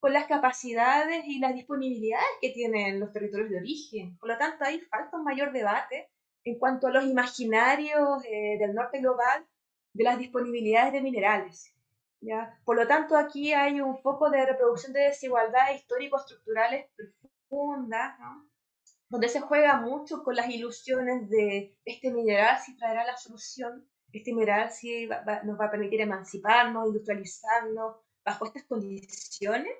con las capacidades y las disponibilidades que tienen los territorios de origen. Por lo tanto, ahí falta un mayor debate en cuanto a los imaginarios eh, del norte global de las disponibilidades de minerales. ¿ya? Por lo tanto, aquí hay un foco de reproducción de desigualdades histórico-estructurales profundas, donde se juega mucho con las ilusiones de este mineral si traerá la solución, este mineral si nos va a permitir emanciparnos, industrializarnos bajo estas condiciones.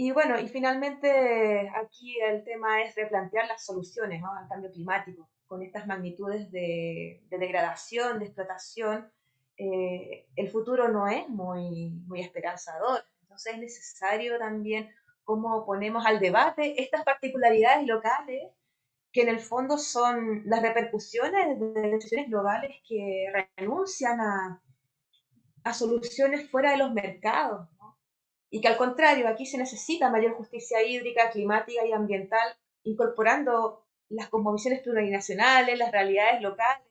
Y bueno, y finalmente aquí el tema es replantear las soluciones al cambio climático con estas magnitudes de, degradación, de explotación. Eh, el futuro no es muy, muy esperanzador, entonces es necesario también cómo ponemos al debate estas particularidades locales que en el fondo son las repercusiones de decisiones globales que renuncian a, a soluciones fuera de los mercados. Y que al contrario, aquí se necesita mayor justicia hídrica, climática y ambiental, incorporando las cosmovisiones plurinacionales, las realidades locales,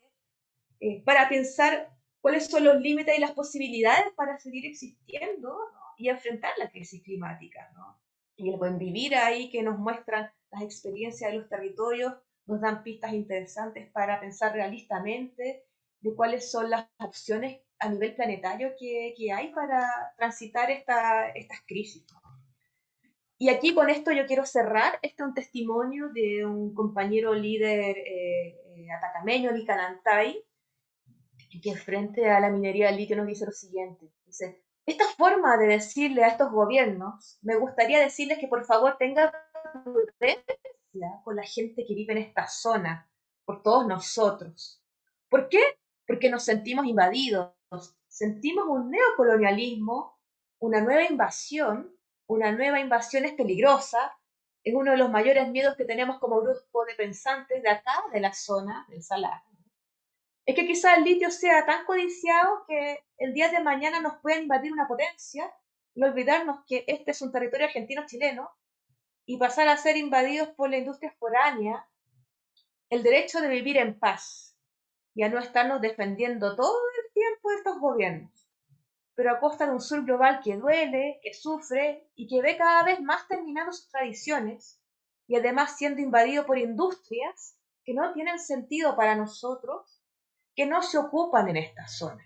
eh, para pensar cuáles son los límites y las posibilidades para seguir existiendo y enfrentar la crisis climática. y el buen vivir ahí que nos muestran las experiencias de los territorios, nos dan pistas interesantes para pensar realistamente de cuáles son las opciones a nivel planetario que, que hay para transitar esta, estas crisis. Y aquí con esto yo quiero cerrar. Este es un testimonio de un compañero líder eh, eh, atacameño, Licanantay, que frente a la minería del litio nos dice lo siguiente. Dice, esta forma de decirle a estos gobiernos, me gustaría decirles que por favor tengan prudencia con la gente que vive en esta zona, por todos nosotros. ¿Por qué? Porque nos sentimos invadidos, sentimos un neocolonialismo, una nueva invasión, una nueva invasión es peligrosa, es uno de los mayores miedos que tenemos como grupo de pensantes de acá, de la zona del Salar. Es que quizá el litio sea tan codiciado que el día de mañana nos pueda invadir una potencia olvidarnos que este es un territorio argentino-chileno y pasar a ser invadidos por la industria foránea, el derecho de vivir en paz y a no estarnos defendiendo todo el de estos gobiernos, pero a costa de un sur global que duele, que sufre y que ve cada vez más terminando sus tradiciones y además siendo invadido por industrias que no tienen sentido para nosotros que no se ocupan en esta zona.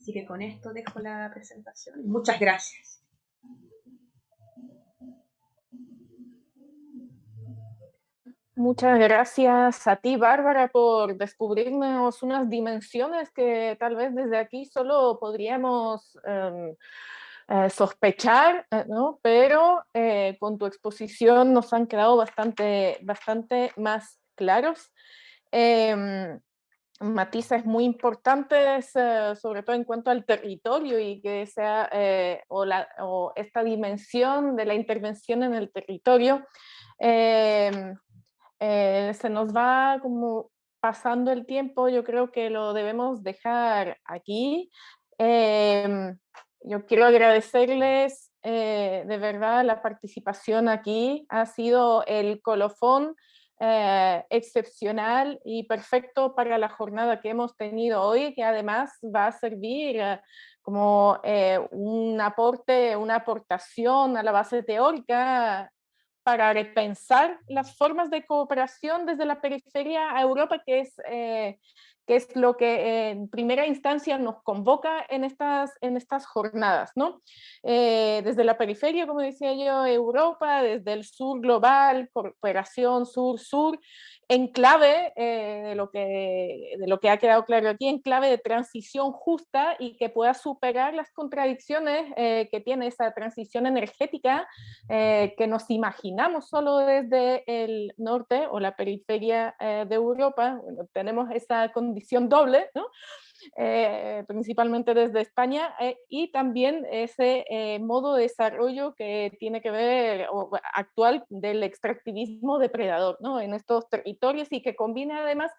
Así que con esto dejo la presentación. Muchas gracias. Muchas gracias a ti, Bárbara, por descubrirnos unas dimensiones que tal vez desde aquí solo podríamos em, eh, sospechar, eh, ¿no? pero eh, con tu exposición nos han quedado bastante, bastante más claros. Em, matices muy importantes, eh, sobre todo en cuanto al territorio y que sea, eh, o, la, o, esta dimensión de la intervención en el territorio, em, eh, se nos va como pasando el tiempo, yo creo que lo debemos dejar aquí. Em, yo quiero agradecerles de verdad la participación aquí, ha sido el colofón eh, excepcional y perfecto para la jornada que hemos tenido hoy, que además va a servir eh, como eh, un aporte, una aportación a la base teórica para repensar las formas de cooperación desde la periferia a Europa, que es, que que es lo que en primera instancia nos convoca en estas, en estas jornadas, ¿no? Eh, desde la periferia, como decía yo, Europa, desde el sur global, cooperación sur-sur, en clave eh, de, lo que, de lo que ha quedado claro aquí, en clave de transición justa y que pueda superar las contradicciones eh, que tiene esa transición energética que nos imaginamos solo desde el norte o la periferia de Europa. Bueno, tenemos esa condición doble, ¿no? Eh, principalmente desde España, eh, y también ese eh, modo de desarrollo que tiene que ver o, actual del extractivismo depredador ¿no? en estos territorios y que combina además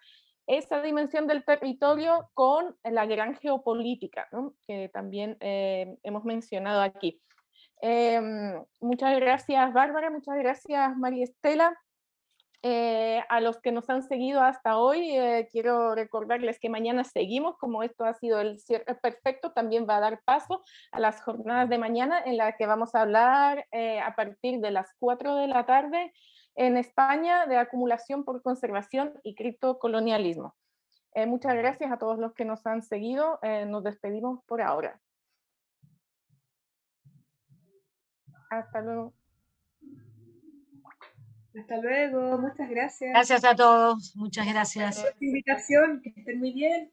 esa dimensión del territorio con la gran geopolítica, ¿no? que también hemos mencionado aquí. Em, muchas gracias Bárbara, muchas gracias María Estela. Eh, a los que nos han seguido hasta hoy, eh, quiero recordarles que mañana seguimos, como esto ha sido el cierre perfecto, también va a dar paso a las jornadas de mañana en las que vamos a hablar eh, a partir de las 4 de la tarde en España de acumulación por conservación y criptocolonialismo. muchas gracias a todos los que nos han seguido, nos despedimos por ahora. Hasta luego. Hasta luego, muchas gracias. Gracias a todos, muchas gracias. Por invitación, que estén muy bien.